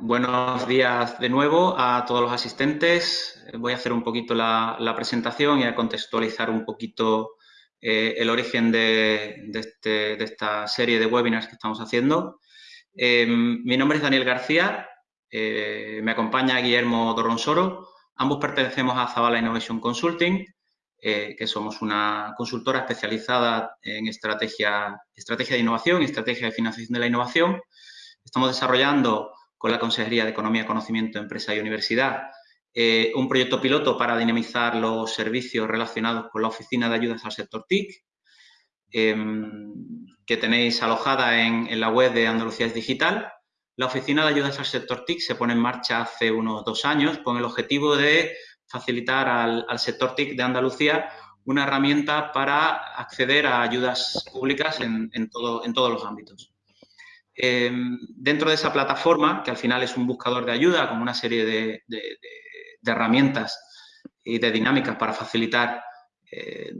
Buenos días de nuevo a todos los asistentes. Voy a hacer un poquito la, presentación y a contextualizar un poquito eh, el origen este, de, esta serie de webinars que estamos haciendo. Em, mi nombre es Daniel García, eh, me acompaña Guillermo Dorronsoro. Ambos pertenecemos a Zavala Innovation Consulting, eh, que somos una consultora especializada en estrategia, estrategia de innovación y estrategia de financiación de la innovación. Estamos desarrollando con la Consejería de Economía, Conocimiento, Empresa y Universidad eh, un proyecto piloto para dinamizar los servicios relacionados con la Oficina de Ayudas al Sector TIC, em, que tenéis alojada en, la web de Andalucía es Digital. La Oficina de Ayudas al Sector TIC se pone en marcha hace unos dos años con el objetivo de facilitar al, sector TIC de Andalucía una herramienta para acceder a ayudas públicas en, en todos los ámbitos. Em, dentro de esa plataforma, que al final es un buscador de ayuda con una serie de, herramientas y de dinámicas para facilitar eh,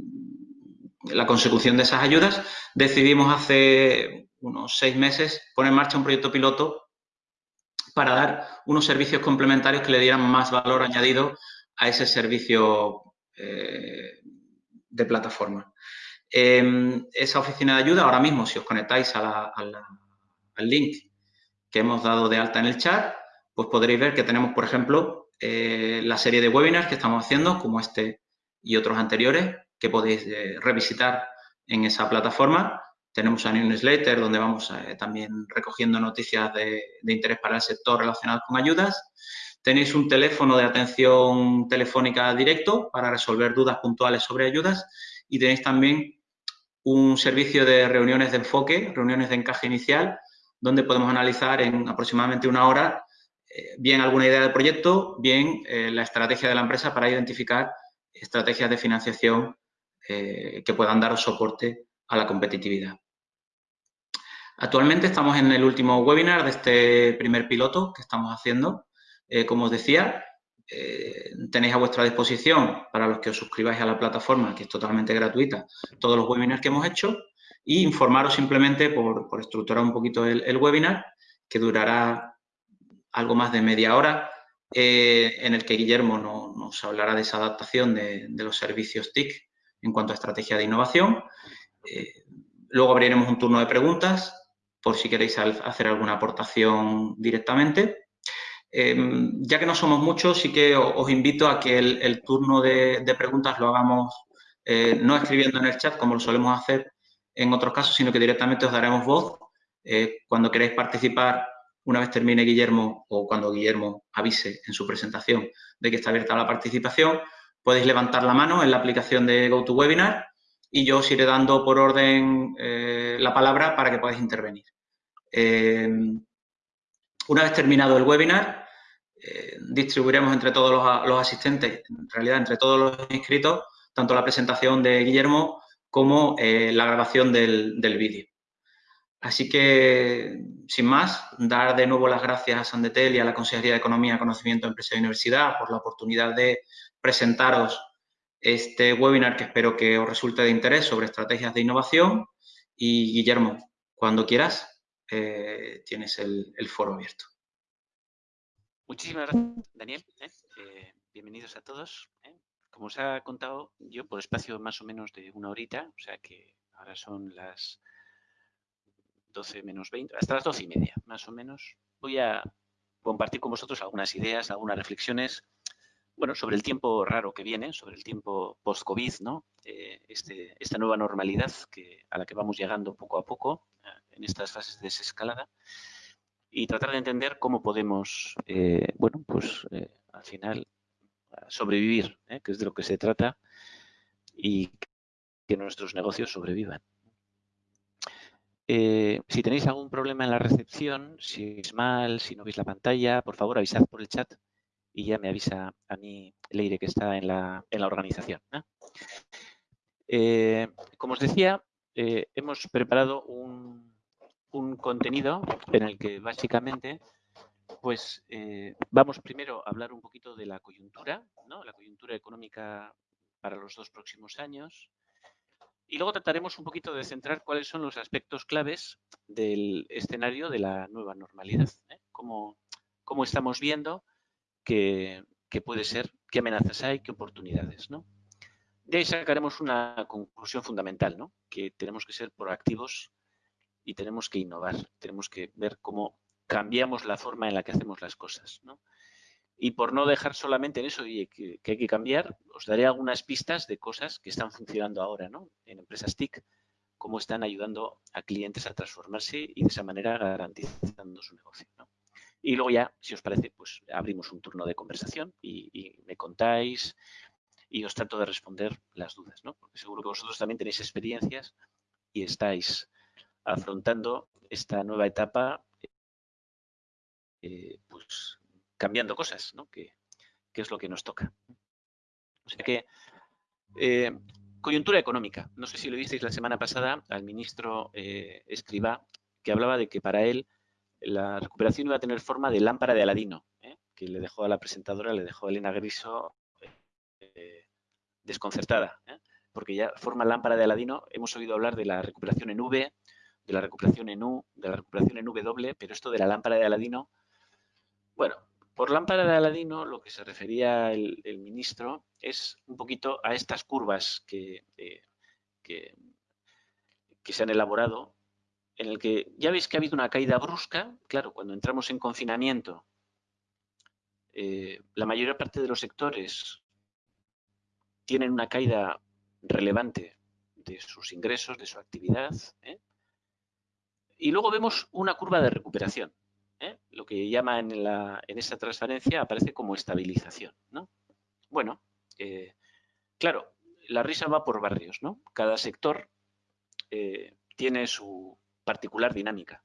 la consecución de esas ayudas, decidimos hace unos seis meses poner en marcha un proyecto piloto para dar unos servicios complementarios que le dieran más valor añadido a ese servicio eh, de plataforma. Em, esa oficina de ayuda, ahora mismo, si os conectáis a la al link que hemos dado de alta en el chat, pues podréis ver que tenemos, por ejemplo, eh, la serie de webinars que estamos haciendo, como este y otros anteriores, que podéis eh, revisitar en esa plataforma. Tenemos un newsletter donde vamos eh, también recogiendo noticias de, de, interés para el sector relacionadas con ayudas. Tenéis un teléfono de atención telefónica directo para resolver dudas puntuales sobre ayudas y tenéis también un servicio de reuniones de enfoque, reuniones de encaje inicial, donde podemos analizar en aproximadamente una hora eh, bien alguna idea del proyecto, bien eh, la estrategia de la empresa para identificar estrategias de financiación eh, que puedan dar soporte a la competitividad. Actualmente estamos en el último webinar de este primer piloto que estamos haciendo. como os decía, tenéis a vuestra disposición, para los que os suscribáis a la plataforma, que es totalmente gratuita, todos los webinars que hemos hecho y informaros simplemente por, estructurar un poquito el, webinar, que durará algo más de media hora, eh, en el que Guillermo nos hablará de esa adaptación de, los servicios TIC en cuanto a estrategia de innovación. Eh, luego abriremos un turno de preguntas, por si queréis hacer alguna aportación directamente. Em, ya que no somos muchos, sí que os invito a que el, turno de, de, preguntas lo hagamos eh, no escribiendo en el chat, como lo solemos hacer, en otros casos, sino que directamente os daremos voz. Eh, cuando queréis participar, una vez termine Guillermo o cuando Guillermo avise en su presentación de que está abierta la participación, podéis levantar la mano en la aplicación de GoToWebinar y yo os iré dando por orden eh, la palabra para que podáis intervenir. Eh, una vez terminado el webinar, distribuiremos entre todos los, asistentes, en realidad entre todos los inscritos, tanto la presentación de Guillermo como eh, la grabación del, vídeo. Así que, sin más, dar de nuevo las gracias a Sandetel y a la Consejería de Economía, Conocimiento, Empresa y Universidad por la oportunidad de presentaros este webinar que espero que os resulte de interés sobre estrategias de innovación. Y, Guillermo, cuando quieras, eh, tienes el, foro abierto. Muchísimas gracias, Daniel. ¿eh? bienvenidos a todos. Como os ha contado yo, por espacio más o menos de una horita, o sea que ahora son las 12 menos 20, hasta las 12 y media, más o menos, voy a compartir con vosotros algunas ideas, algunas reflexiones, bueno, sobre el tiempo raro que viene, sobre el tiempo post-COVID, ¿no? Eh, este, esta nueva normalidad que, a la que vamos llegando poco a poco eh, en estas fases de desescalada y tratar de entender cómo podemos, eh, bueno, pues al final sobrevivir, ¿eh? que es de lo que se trata, y que nuestros negocios sobrevivan. Eh, si tenéis algún problema en la recepción, si es mal, si no veis la pantalla, por favor avisad por el chat y ya me avisa a mí Leire que está en la, organización. ¿eh? como os decía, hemos preparado un, un contenido en el que básicamente pues eh, vamos primero a hablar un poquito de la coyuntura, ¿no? la coyuntura económica para los dos próximos años. Y luego trataremos un poquito de centrar cuáles son los aspectos claves del escenario de la nueva normalidad. ¿eh? Cómo, estamos viendo que, puede ser, qué amenazas hay, qué oportunidades. ¿no? De ahí sacaremos una conclusión fundamental, ¿no? que tenemos que ser proactivos y tenemos que innovar, tenemos que ver cómo cambiamos la forma en la que hacemos las cosas. ¿no? Y por no dejar solamente en eso y que, hay que cambiar, os daré algunas pistas de cosas que están funcionando ahora ¿no? en empresas TIC, cómo están ayudando a clientes a transformarse y de esa manera garantizando su negocio. Y luego ya, si os parece, pues abrimos un turno de conversación y, me contáis y os trato de responder las dudas, ¿no? Porque seguro que vosotros también tenéis experiencias y estáis afrontando esta nueva etapa eh, pues cambiando cosas, ¿no? Que, es lo que nos toca. O sea que, eh, coyuntura económica. No sé si lo visteis la semana pasada al ministro eh, Escribá, que hablaba de que para él la recuperación iba a tener forma de lámpara de Aladino, ¿eh? que le dejó a la presentadora, le dejó a Elena Griso desconcertada, porque ya forma lámpara de Aladino, hemos oído hablar de la recuperación en V, de la recuperación en U, de la recuperación en W, pero esto de la lámpara de Aladino, bueno, por lámpara de Aladino lo que se refería el, ministro es un poquito a estas curvas que, que se han elaborado en el que ya veis que ha habido una caída brusca. Claro, cuando entramos en confinamiento, eh, la mayor parte de los sectores tienen una caída relevante de sus ingresos, de su actividad. ¿eh? Y luego vemos una curva de recuperación. ¿Eh? Lo que llama en, la, en esa transparencia aparece como estabilización. ¿no? Bueno, claro, la risa va por barrios. ¿no? Cada sector tiene su, particular dinámica.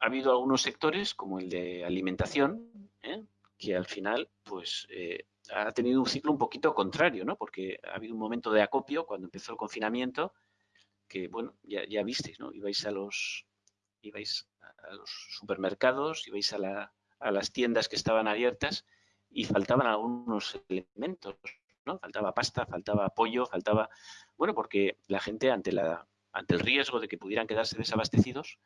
Ha habido algunos sectores, como el de alimentación, ¿eh? que al final pues, eh, ha tenido un ciclo un poquito contrario, ¿no? porque ha habido un momento de acopio cuando empezó el confinamiento, que bueno, ya, ya visteis, ¿no? ibais, a los, ibais a los supermercados, ibais a, la, a las tiendas que estaban abiertas y faltaban algunos elementos, ¿no? Faltaba pasta, faltaba pollo, faltaba... Bueno, porque la gente ante el riesgo de que pudieran quedarse desabastecidos,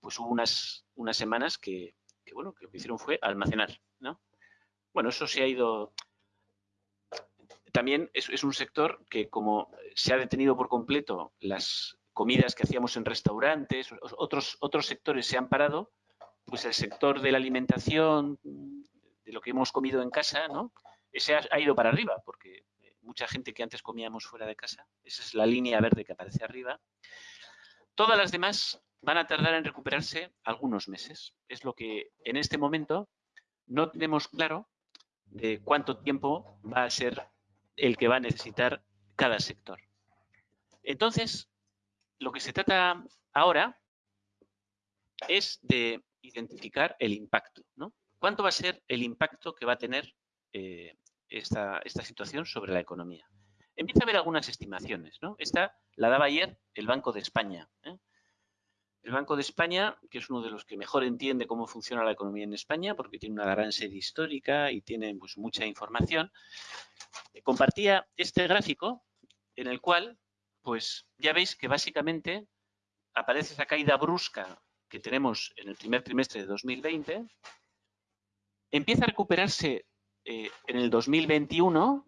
pues hubo unas, unas semanas que, bueno, que lo que hicieron fue almacenar, ¿no? Bueno, eso se ha ido... También es un sector que como se ha detenido por completo las comidas que hacíamos en restaurantes, otros, otros sectores se han parado, pues el sector de la alimentación, de lo que hemos comido en casa, ¿no? Ese ha, ido para arriba, porque mucha gente que antes comíamos fuera de casa, esa es la línea verde que aparece arriba, Todas las demás van a tardar en recuperarse algunos meses. Es lo que en este momento no tenemos claro de cuánto tiempo va a ser el que va a necesitar cada sector. Entonces, lo que se trata ahora es de identificar el impacto. ¿no? ¿Cuánto va a ser el impacto que va a tener eh, esta, situación sobre la economía? empieza a haber algunas estimaciones. ¿no? Esta la daba ayer el Banco de España. ¿eh? El Banco de España, que es uno de los que mejor entiende cómo funciona la economía en España, porque tiene una gran serie histórica y tiene pues, mucha información, compartía este gráfico en el cual, pues ya veis que básicamente aparece esa caída brusca que tenemos en el primer trimestre de 2020, empieza a recuperarse eh, en el 2021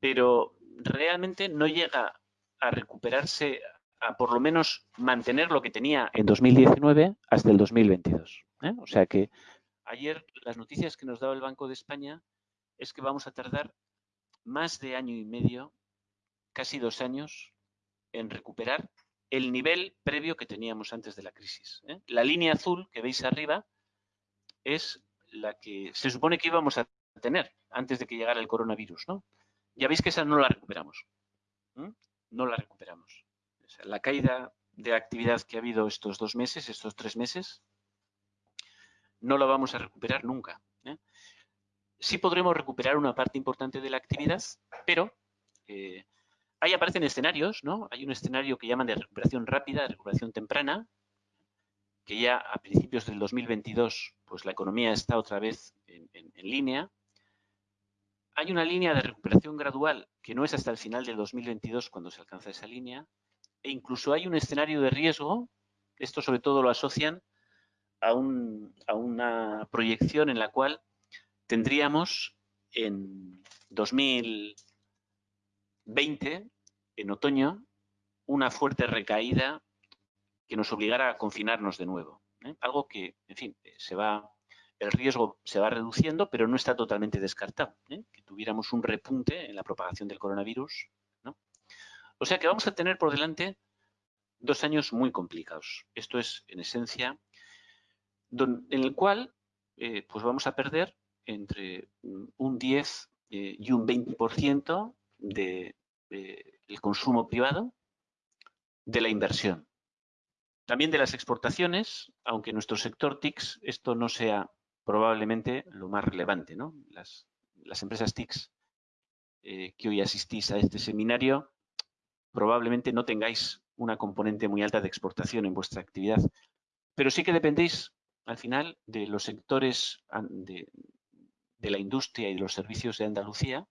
pero realmente no llega a recuperarse, a por lo menos mantener lo que tenía en 2019 hasta el 2022. ¿eh? O sea que ayer las noticias que nos daba el Banco de España es que vamos a tardar más de año y medio, casi dos años, en recuperar el nivel previo que teníamos antes de la crisis. ¿eh? La línea azul que veis arriba es la que se supone que íbamos a tener antes de que llegara el coronavirus, ¿no? ya veis que esa no la recuperamos. No la recuperamos. la caída de actividad que ha habido estos dos meses, estos tres meses, no la vamos a recuperar nunca. ¿eh? Sí podremos recuperar una parte importante de la actividad, pero eh, ahí aparecen escenarios, ¿no? Hay un escenario que llaman de recuperación rápida, de recuperación temprana, que ya a principios del 2022 pues la economía está otra vez en línea, hay una línea de recuperación gradual que no es hasta el final del 2022 cuando se alcanza esa línea, e incluso hay un escenario de riesgo, esto sobre todo lo asocian a, una proyección en la cual tendríamos en 2020, en otoño, una fuerte recaída que nos obligara a confinarnos de nuevo. ¿eh? Algo que, en fin, se va, el riesgo se va reduciendo, pero no está totalmente descartado. ¿eh? Que tuviéramos un repunte en la propagación del coronavirus. O sea que vamos a tener por delante dos años muy complicados. Esto es, en esencia, en el cual eh, pues vamos a perder entre un 10 eh, y un 20% del de, el consumo privado, de la inversión. También de las exportaciones, aunque nuestro sector TICS esto no sea probablemente lo más relevante. ¿no? Las, empresas TICS eh, que hoy asistís a este seminario probablemente no tengáis una componente muy alta de exportación en vuestra actividad, pero sí que dependéis al final de los sectores de, la industria y de los servicios de Andalucía,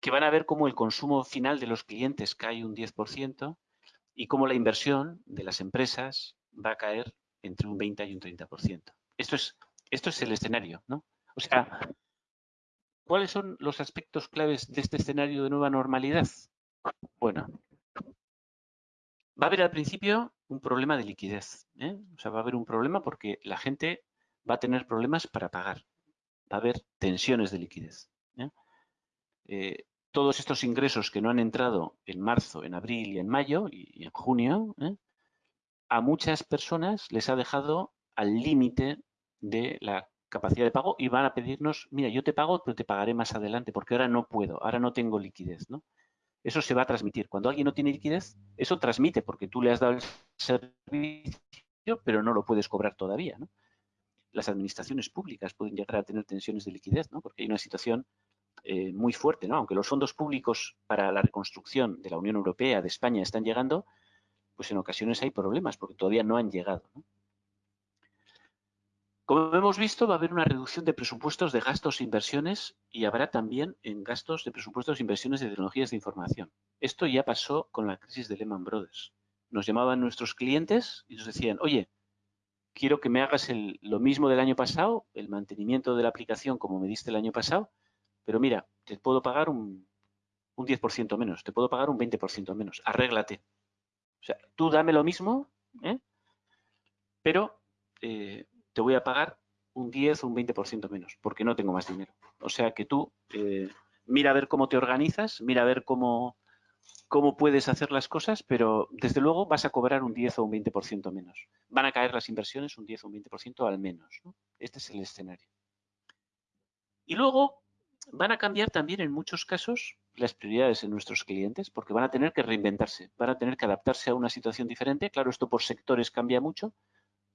que van a ver cómo el consumo final de los clientes cae un 10% y cómo la inversión de las empresas va a caer entre un 20 y un 30%. Esto es, esto es el escenario, ¿no? O sea, ¿cuáles son los aspectos claves de este escenario de nueva normalidad? Bueno, va a haber al principio un problema de liquidez. ¿eh? O sea, va a haber un problema porque la gente va a tener problemas para pagar. Va a haber tensiones de liquidez. ¿eh? Eh, todos estos ingresos que no han entrado en marzo, en abril y en mayo y, en junio, a muchas personas les ha dejado al límite de la capacidad de pago y van a pedirnos, mira, yo te pago, pero te pagaré más adelante porque ahora no puedo, ahora no tengo liquidez. ¿no? eso se va a transmitir. Cuando alguien no tiene liquidez, eso transmite porque tú le has dado el servicio, pero no lo puedes cobrar todavía. Las administraciones públicas pueden llegar a tener tensiones de liquidez, ¿no? porque hay una situación eh, muy fuerte. ¿no? Aunque los fondos públicos para la reconstrucción de la Unión Europea, de España, están llegando, pues en ocasiones hay problemas porque todavía no han llegado. Como hemos visto, va a haber una reducción de presupuestos de gastos e inversiones y habrá también en gastos de presupuestos e inversiones de tecnologías de información. Esto ya pasó con la crisis de Lehman Brothers. Nos llamaban nuestros clientes y nos decían, oye, quiero que me hagas lo mismo del año pasado, el mantenimiento de la aplicación como me diste el año pasado, pero mira, te puedo pagar un, 10% menos, te puedo pagar un 20% menos, arréglate. O sea, tú dame lo mismo, ¿eh? pero eh, te voy a pagar un 10 o un 20% menos, porque no tengo más dinero. O sea que tú eh, mira a ver cómo te organizas, mira a ver cómo, cómo puedes hacer las cosas, pero desde luego vas a cobrar un 10 o un 20% menos. Van a caer las inversiones un 10 o un 20% al menos. Este es el escenario. Y luego van a cambiar también en muchos casos las prioridades en nuestros clientes, porque van a tener que reinventarse, van a tener que adaptarse a una situación diferente. Claro, esto por sectores cambia mucho,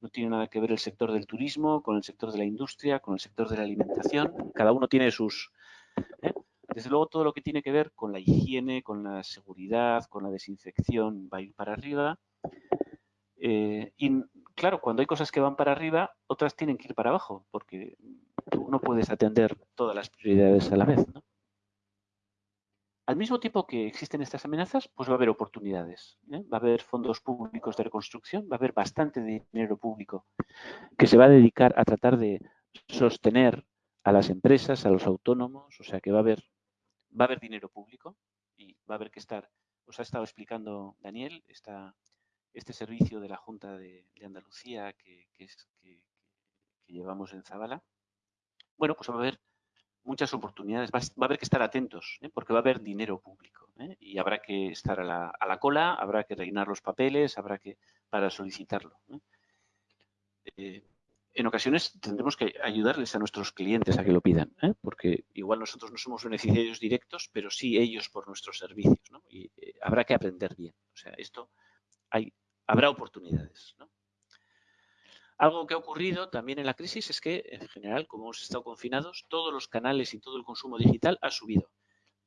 no tiene nada que ver el sector del turismo con el sector de la industria, con el sector de la alimentación. Cada uno tiene sus... ¿eh? Desde luego todo lo que tiene que ver con la higiene, con la seguridad, con la desinfección va a ir para arriba. Eh, y claro, cuando hay cosas que van para arriba, otras tienen que ir para abajo, porque no puedes atender todas las prioridades a la vez. ¿no? Al mismo tiempo que existen estas amenazas, pues va a haber oportunidades. ¿eh? Va a haber fondos públicos de reconstrucción, va a haber bastante dinero público que se va a dedicar a tratar de sostener a las empresas, a los autónomos, o sea que va a haber, va a haber dinero público y va a haber que estar, os ha estado explicando Daniel, este servicio de la Junta de, Andalucía que, que, que llevamos en Zabala. Bueno, pues va a haber muchas oportunidades. Va, a haber que estar atentos, ¿eh? porque va a haber dinero público ¿eh? y habrá que estar a la, cola, habrá que rellenar los papeles, habrá que para solicitarlo. ¿eh? en ocasiones tendremos que ayudarles a nuestros clientes a que lo pidan, porque igual nosotros no somos beneficiarios directos, pero sí ellos por nuestros servicios. Y habrá que aprender bien. O sea, esto hay, habrá oportunidades. ¿no? Algo que ha ocurrido también en la crisis es que, en general, como hemos estado confinados, todos los canales y todo el consumo digital ha subido.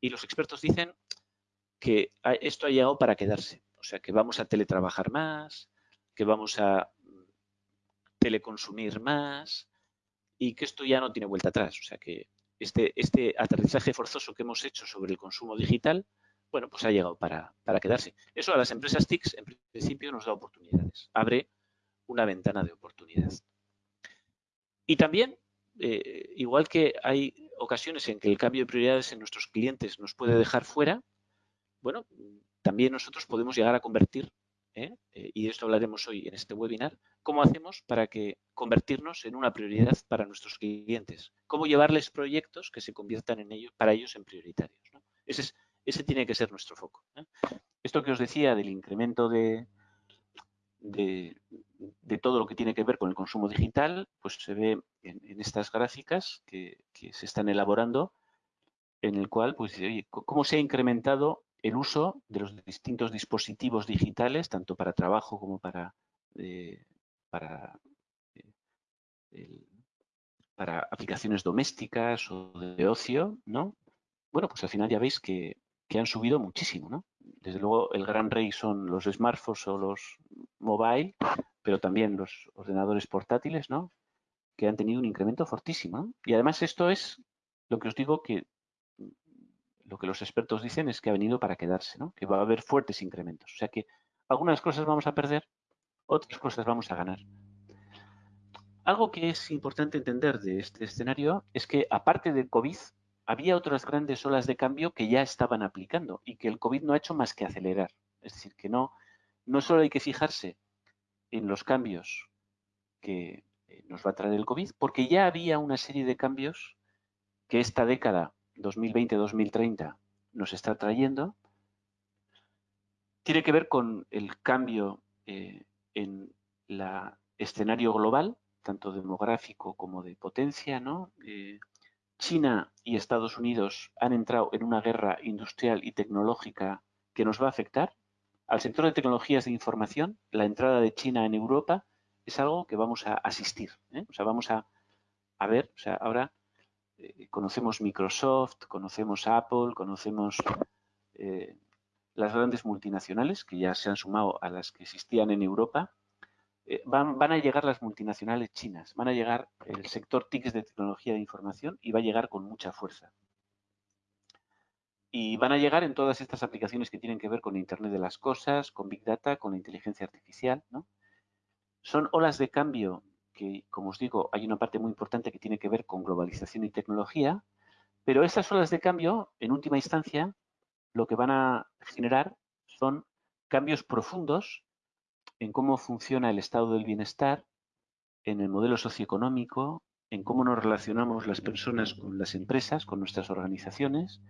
Y los expertos dicen que esto ha llegado para quedarse. O sea, que vamos a teletrabajar más, que vamos a teleconsumir más y que esto ya no tiene vuelta atrás. O sea, que este, este aterrizaje forzoso que hemos hecho sobre el consumo digital, bueno, pues ha llegado para, para quedarse. Eso a las empresas TICs, en principio, nos da oportunidades. Abre una ventana de oportunidad. Y también, eh, igual que hay ocasiones en que el cambio de prioridades en nuestros clientes nos puede dejar fuera, bueno, también nosotros podemos llegar a convertir, ¿eh? Eh, y de esto hablaremos hoy en este webinar, cómo hacemos para que convertirnos en una prioridad para nuestros clientes, cómo llevarles proyectos que se conviertan en ellos, para ellos en prioritarios. Ese, ese tiene que ser nuestro foco. Esto que os decía del incremento de, de, todo lo que tiene que ver con el consumo digital, pues se ve en, estas gráficas que, se están elaborando, en el cual, pues, oye, cómo se ha incrementado el uso de los distintos dispositivos digitales, tanto para trabajo como para, eh, eh, para aplicaciones domésticas o de ocio, ¿no? Bueno, pues al final ya veis que, que han subido muchísimo, ¿no? Desde luego el gran rey son los smartphones o los mobile, pero también los ordenadores portátiles, ¿no? Que han tenido un incremento fortísimo. Y además esto es lo que os digo que lo que los expertos dicen es que ha venido para quedarse, ¿no? Que va a haber fuertes incrementos. O sea que algunas cosas vamos a perder, otras cosas vamos a ganar. Algo que es importante entender de este escenario es que aparte del COVID, había otras grandes olas de cambio que ya estaban aplicando y que el COVID no ha hecho más que acelerar. Es decir, que no, no solo hay que fijarse en los cambios que eh, nos va a traer el COVID, porque ya había una serie de cambios que esta década 2020-2030 nos está trayendo. Tiene que ver con el cambio eh, en el escenario global, tanto demográfico como de potencia, ¿no? Eh, China y Estados Unidos han entrado en una guerra industrial y tecnológica que nos va a afectar. Al sector de tecnologías de información, la entrada de China en Europa es algo que vamos a asistir. ¿eh? O sea, vamos a, ver, o sea, ahora eh, conocemos Microsoft, conocemos Apple, conocemos eh, las grandes multinacionales que ya se han sumado a las que existían en Europa eh, van, a llegar las multinacionales chinas, van a llegar el sector TICs de tecnología de información y va a llegar con mucha fuerza. Y van a llegar en todas estas aplicaciones que tienen que ver con Internet de las Cosas, con Big Data, con la inteligencia artificial. Son olas de cambio que, como os digo, hay una parte muy importante que tiene que ver con globalización y tecnología, pero estas olas de cambio, en última instancia, lo que van a generar son cambios profundos en cómo funciona el estado del bienestar, en el modelo socioeconómico, en cómo nos relacionamos las personas con las empresas, con nuestras organizaciones,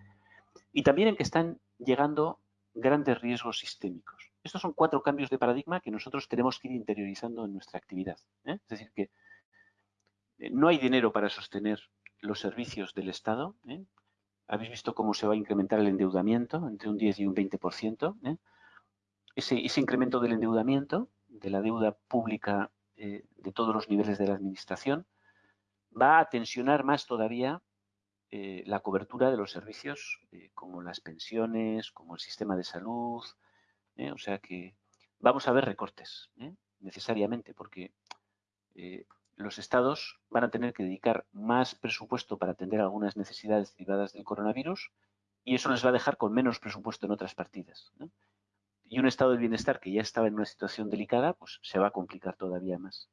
y también en que están llegando grandes riesgos sistémicos. Estos son cuatro cambios de paradigma que nosotros tenemos que ir interiorizando en nuestra actividad. ¿eh? Es decir, que eh, no hay dinero para sostener los servicios del Estado. ¿eh? Habéis visto cómo se va a incrementar el endeudamiento entre un 10 y un 20% ese, incremento del endeudamiento, de la deuda pública eh, de todos los niveles de la administración, va a tensionar más todavía eh, la cobertura de los servicios eh, como las pensiones, como el sistema de salud. o sea que vamos a ver recortes necesariamente porque los estados van a tener que dedicar más presupuesto para atender algunas necesidades derivadas del coronavirus y eso les va a dejar con menos presupuesto en otras partidas y un estado de bienestar que ya estaba en una situación delicada, pues se va a complicar todavía más.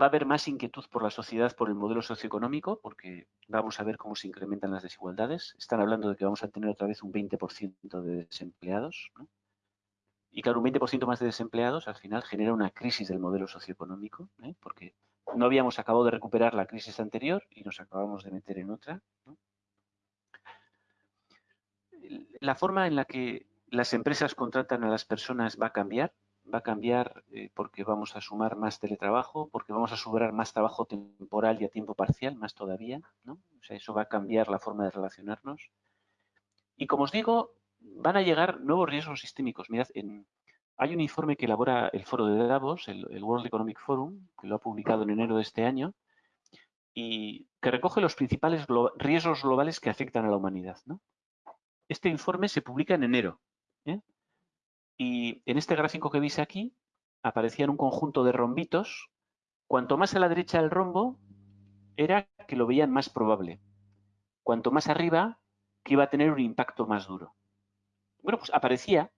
Va a haber más inquietud por la sociedad por el modelo socioeconómico, porque vamos a ver cómo se incrementan las desigualdades. Están hablando de que vamos a tener otra vez un 20% de desempleados. Y claro, un 20% más de desempleados al final genera una crisis del modelo socioeconómico, ¿eh? porque no habíamos acabado de recuperar la crisis anterior y nos acabamos de meter en otra. La forma en la que las empresas contratan a las personas va a cambiar, va a cambiar eh, porque vamos a sumar más teletrabajo, porque vamos a sumar más trabajo temporal y a tiempo parcial, más todavía, ¿no? O sea, eso va a cambiar la forma de relacionarnos. Y como os digo, van a llegar nuevos riesgos sistémicos. Mirad, hay un informe que elabora el foro de Davos, el, World Economic Forum, que lo ha publicado en enero de este año, y que recoge los principales riesgos globales que afectan a la humanidad. Este informe se publica en enero. Y en este gráfico que veis aquí, aparecían un conjunto de rombitos. Cuanto más a la derecha del rombo, era que lo veían más probable. Cuanto más arriba, que iba a tener un impacto más duro. Bueno, pues aparecía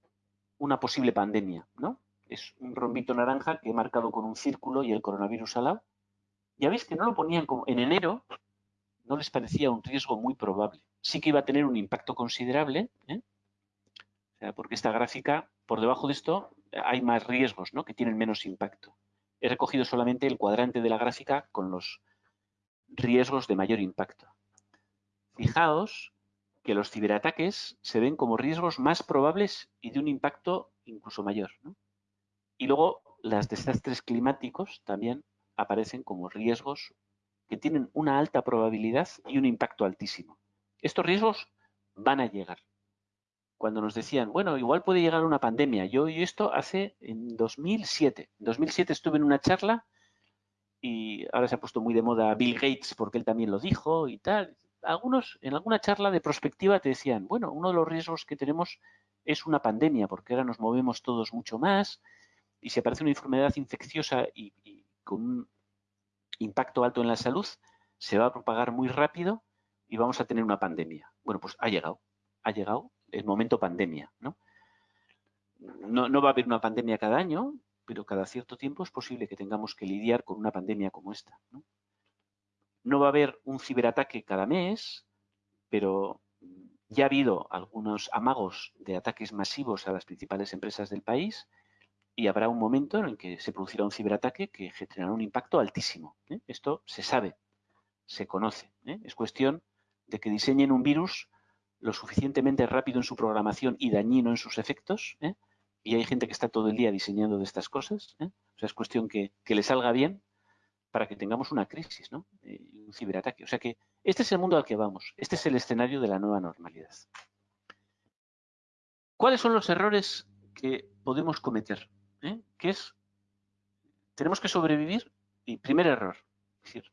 una posible pandemia, ¿no? Es un rombito naranja que he marcado con un círculo y el coronavirus al lado. ya veis que no lo ponían como en enero, no les parecía un riesgo muy probable. Sí que iba a tener un impacto considerable, ¿eh? porque esta gráfica, por debajo de esto, hay más riesgos ¿no? que tienen menos impacto. He recogido solamente el cuadrante de la gráfica con los riesgos de mayor impacto. Fijaos que los ciberataques se ven como riesgos más probables y de un impacto incluso mayor. Y luego las desastres climáticos también aparecen como riesgos que tienen una alta probabilidad y un impacto altísimo. Estos riesgos van a llegar. Cuando nos decían, bueno, igual puede llegar una pandemia. Yo y esto hace en 2007. En 2007 estuve en una charla y ahora se ha puesto muy de moda Bill Gates porque él también lo dijo y tal. Algunos en alguna charla de prospectiva te decían, bueno, uno de los riesgos que tenemos es una pandemia porque ahora nos movemos todos mucho más y si aparece una enfermedad infecciosa y, y con un impacto alto en la salud, se va a propagar muy rápido y vamos a tener una pandemia. Bueno, pues ha llegado, ha llegado el momento pandemia, ¿no? No, va a haber una pandemia cada año, pero cada cierto tiempo es posible que tengamos que lidiar con una pandemia como esta. ¿no? va a haber un ciberataque cada mes, pero ya ha habido algunos amagos de ataques masivos a las principales empresas del país y habrá un momento en el que se producirá un ciberataque que generará un impacto altísimo. ¿eh? Esto se sabe, se conoce. ¿eh? Es cuestión de que diseñen un virus lo suficientemente rápido en su programación y dañino en sus efectos. ¿eh? Y hay gente que está todo el día diseñando de estas cosas. O sea, es cuestión que, que, le salga bien para que tengamos una crisis, ¿no? un ciberataque. O sea que este es el mundo al que vamos. Este es el escenario de la nueva normalidad. ¿Cuáles son los errores que podemos cometer? ¿eh? que es, tenemos que sobrevivir y primer error, decir,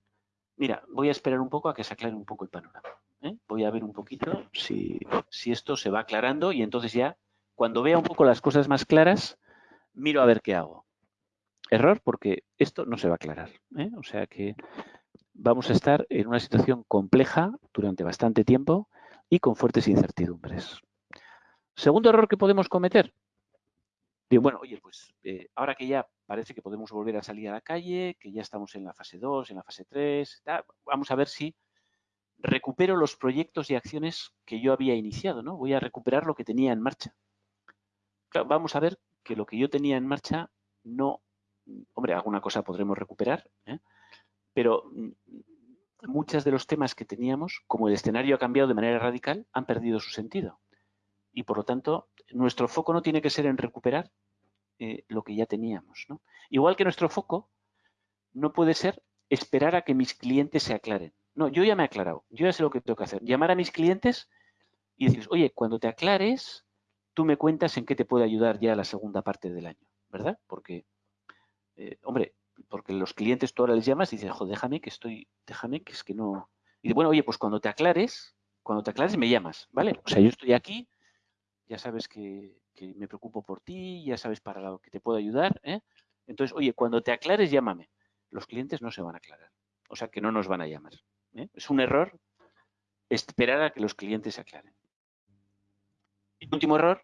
mira, voy a esperar un poco a que se aclare un poco el panorama. ¿Eh? Voy a ver un poquito si, si esto se va aclarando y entonces ya, cuando vea un poco las cosas más claras, miro a ver qué hago. Error porque esto no se va a aclarar. ¿eh? O sea que vamos a estar en una situación compleja durante bastante tiempo y con fuertes incertidumbres. Segundo error que podemos cometer, bueno, oye, pues eh, ahora que ya parece que podemos volver a salir a la calle, que ya estamos en la fase 2, en la fase 3, vamos a ver si recupero los proyectos y acciones que yo había iniciado, ¿no? Voy a recuperar lo que tenía en marcha. vamos a ver que lo que yo tenía en marcha no, hombre, alguna cosa podremos recuperar, ¿eh? pero mm, muchos de los temas que teníamos, como el escenario ha cambiado de manera radical, han perdido su sentido. Y por lo tanto, nuestro foco no tiene que ser en recuperar eh, lo que ya teníamos. Igual que nuestro foco no puede ser esperar a que mis clientes se aclaren. No, yo ya me he aclarado, yo ya sé lo que tengo que hacer. Llamar a mis clientes y decirles, oye, cuando te aclares, tú me cuentas en qué te puede ayudar ya la segunda parte del año, ¿verdad? Porque, eh, hombre, porque los clientes tú ahora les llamas y dices, joder, déjame que estoy, déjame que es que no... Y bueno, oye, pues cuando te aclares, cuando te aclares me llamas, ¿vale? O sea, yo estoy aquí, ya sabes que, me preocupo por ti, ya sabes para lo que te puedo ayudar. ¿eh? Entonces, oye, cuando te aclares, llámame. Los clientes no se van a aclarar, o sea que no nos van a llamar. ¿Eh? Es un error esperar a que los clientes se aclaren. El último error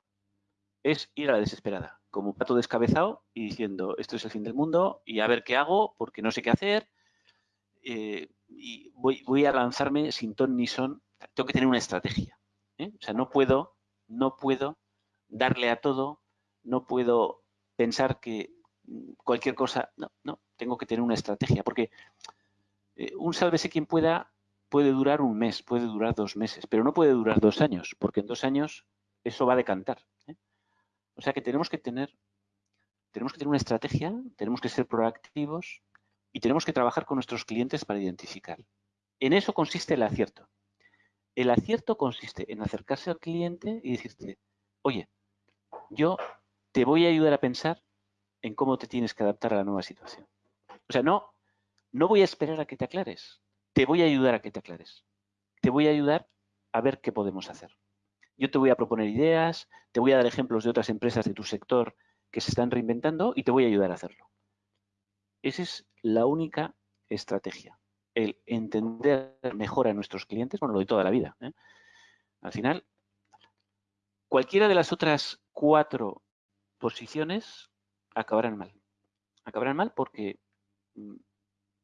es ir a la desesperada, como pato descabezado y diciendo, esto es el fin del mundo y a ver qué hago porque no sé qué hacer eh, y voy, a lanzarme sin ton ni son. Tengo que tener una estrategia. O sea, no puedo no puedo darle a todo, no puedo pensar que cualquier cosa, no, no, tengo que tener una estrategia, porque eh, un sálvese quien pueda puede durar un mes, puede durar dos meses, pero no puede durar dos años, porque en dos años eso va a decantar. ¿eh? O sea que tenemos que tener, tenemos que tener una estrategia, tenemos que ser proactivos y tenemos que trabajar con nuestros clientes para identificar. En eso consiste el acierto. El acierto consiste en acercarse al cliente y decirte, oye, yo te voy a ayudar a pensar en cómo te tienes que adaptar a la nueva situación. O sea, no, no voy a esperar a que te aclares, te voy a ayudar a que te aclares. Te voy a ayudar a ver qué podemos hacer. Yo te voy a proponer ideas, te voy a dar ejemplos de otras empresas de tu sector que se están reinventando y te voy a ayudar a hacerlo. Esa es la única estrategia el entender mejor a nuestros clientes, bueno, lo de toda la vida. ¿eh? Al final, cualquiera de las otras cuatro posiciones acabarán mal. Acabarán mal porque mm,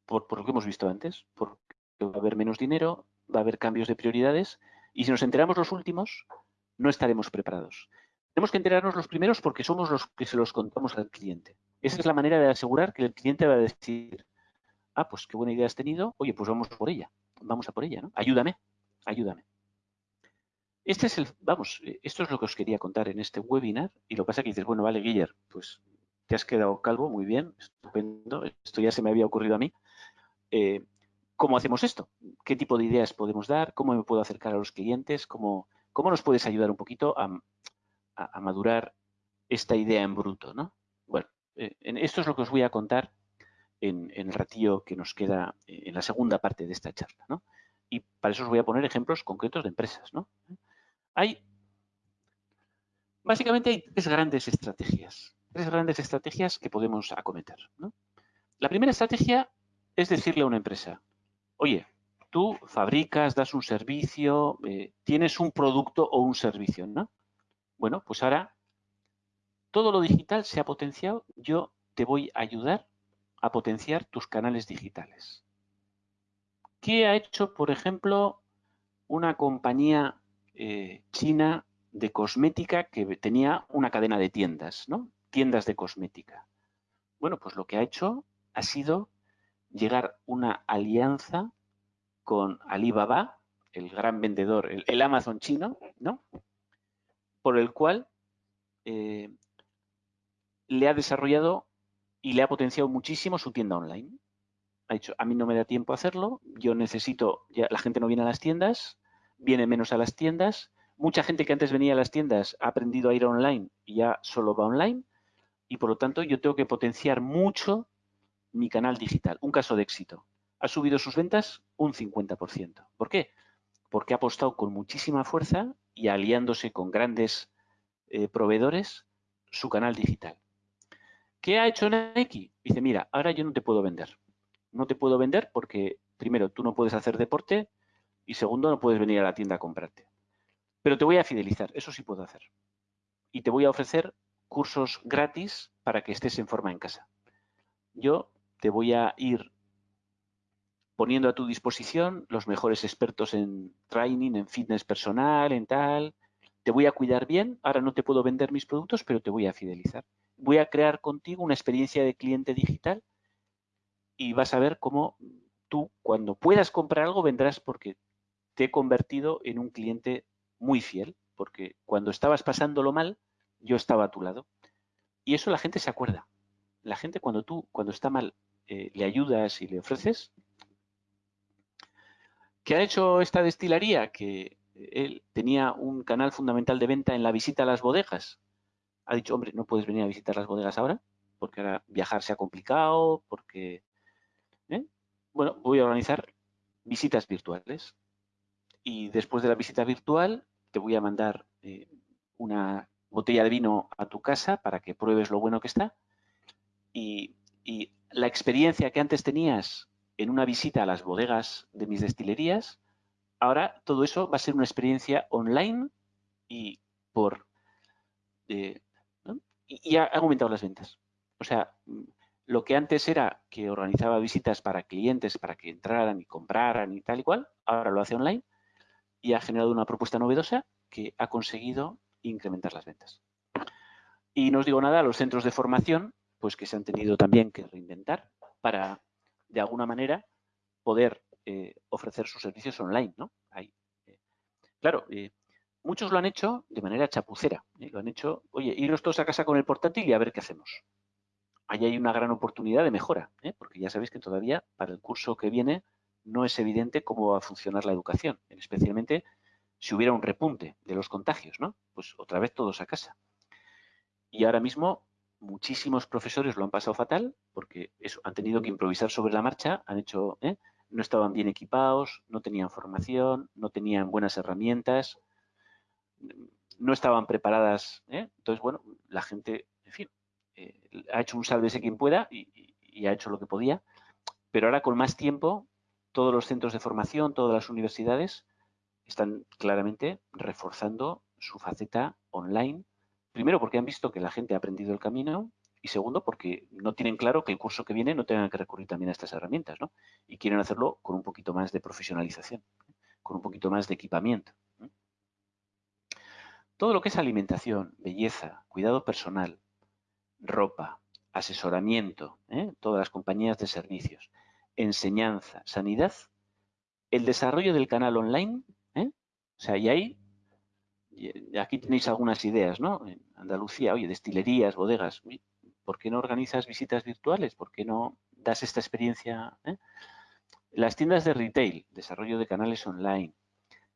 por, lo que hemos visto antes, porque va a haber menos dinero, va a haber cambios de prioridades y si nos enteramos los últimos, no estaremos preparados. Tenemos que enterarnos los primeros porque somos los que se los contamos al cliente. Esa es la manera de asegurar que el cliente va a decir, ah, pues qué buena idea has tenido, oye, pues vamos por ella, vamos a por ella, ¿no? Ayúdame, ayúdame. Este es el, vamos, esto es lo que os quería contar en este webinar y lo que pasa es que dices, bueno, vale, Guiller, pues te has quedado calvo, muy bien, estupendo, esto ya se me había ocurrido a mí. Eh, ¿Cómo hacemos esto? ¿Qué tipo de ideas podemos dar? ¿Cómo me puedo acercar a los clientes? ¿Cómo, cómo nos puedes ayudar un poquito a, madurar esta idea en bruto? ¿no? Bueno, eh, esto es lo que os voy a contar en, el ratillo que nos queda en la segunda parte de esta charla. ¿no? Y para eso os voy a poner ejemplos concretos de empresas. ¿no? Hay, básicamente hay tres grandes estrategias. Tres grandes estrategias que podemos acometer. ¿no? La primera estrategia es decirle a una empresa, oye, tú fabricas, das un servicio, eh, tienes un producto o un servicio, ¿no? Bueno, pues ahora todo lo digital se ha potenciado, yo te voy a ayudar a potenciar tus canales digitales. ¿Qué ha hecho, por ejemplo, una compañía eh, china de cosmética que tenía una cadena de tiendas, ¿no? Tiendas de cosmética. Bueno, pues lo que ha hecho ha sido llegar una alianza con Alibaba, el gran vendedor, el, Amazon chino, ¿no? Por el cual eh, le ha desarrollado y le ha potenciado muchísimo su tienda online. Ha dicho, a mí no me da tiempo a hacerlo, yo necesito, la gente no viene a las tiendas, viene menos a las tiendas, mucha gente que antes venía a las tiendas ha aprendido a ir online y ya solo va online, y por lo tanto yo tengo que potenciar mucho mi canal digital. Un caso de éxito. Ha subido sus ventas un 50%. ¿Por qué? Porque ha apostado con muchísima fuerza y aliándose con grandes eh, proveedores su canal digital. ¿Qué ha hecho Nike? Dice, mira, ahora yo no te puedo vender. No te puedo vender porque, primero, tú no puedes hacer deporte y segundo, no puedes venir a la tienda a comprarte. Pero te voy a fidelizar, eso sí puedo hacer. Y te voy a ofrecer cursos gratis para que estés en forma en casa. Yo te voy a ir poniendo a tu disposición los mejores expertos en training, en fitness personal, en tal. Te voy a cuidar bien, ahora no te puedo vender mis productos, pero te voy a fidelizar. Voy a crear contigo una experiencia de cliente digital y vas a ver cómo tú, cuando puedas comprar algo, vendrás porque te he convertido en un cliente muy fiel, porque cuando estabas pasándolo mal, yo estaba a tu lado. Y eso la gente se acuerda. La gente cuando tú, cuando está mal, eh, le ayudas y le ofreces. ¿Qué ha hecho esta destilería? Que él tenía un canal fundamental de venta en la visita a las bodegas. Ha dicho, hombre, no puedes venir a visitar las bodegas ahora, porque ahora viajar se ha complicado, porque... ¿eh? Bueno, voy a organizar visitas virtuales. Y después de la visita virtual, te voy a mandar eh, una botella de vino a tu casa para que pruebes lo bueno que está. Y la experiencia que antes tenías en una visita a las bodegas de mis destilerías, ahora todo eso va a ser una experiencia online y por eh, y, ha aumentado las ventas. O sea, lo que antes era que organizaba visitas para clientes para que entraran y compraran y tal y cual, ahora lo hace online y ha generado una propuesta novedosa que ha conseguido incrementar las ventas. Y no os digo nada, los centros de formación pues que se han tenido también que reinventar para, de alguna manera, poder eh, ofrecer sus servicios online, ¿no? Eh, claro, eh, muchos lo han hecho de manera chapucera. Lo han hecho, oye, iros todos a casa con el portátil y a ver qué hacemos. Ahí hay una gran oportunidad de mejora, porque ya sabéis que todavía para el curso que viene no es evidente cómo va a funcionar la educación, especialmente si hubiera un repunte de los contagios, ¿no? Pues otra vez todos a casa. Y ahora mismo muchísimos profesores lo han pasado fatal porque eso, han tenido que improvisar sobre la marcha, han hecho, ¿eh? no estaban bien equipados, no tenían formación, no tenían buenas herramientas, no estaban preparadas. ¿eh? Entonces, bueno, la gente, en fin, eh, ha hecho un sálvese quien pueda y, ha hecho lo que podía, pero ahora con más tiempo, todos los centros de formación, todas las universidades están claramente reforzando su faceta online Primero porque han visto que la gente ha aprendido el camino y segundo, porque no tienen claro que el curso que viene no tenga que recurrir también a estas herramientas, ¿no? Y quieren hacerlo con un poquito más de profesionalización, con un poquito más de equipamiento. Todo lo que es alimentación, belleza, cuidado personal, ropa, asesoramiento, ¿eh? todas las compañías de servicios, enseñanza, sanidad, el desarrollo del canal online, ¿eh? o sea, y ahí, aquí tenéis algunas ideas, ¿no? En Andalucía, oye, destilerías, bodegas, ¿por qué no organizas visitas virtuales? ¿Por qué no das esta experiencia? ¿eh? Las tiendas de retail, desarrollo de canales online,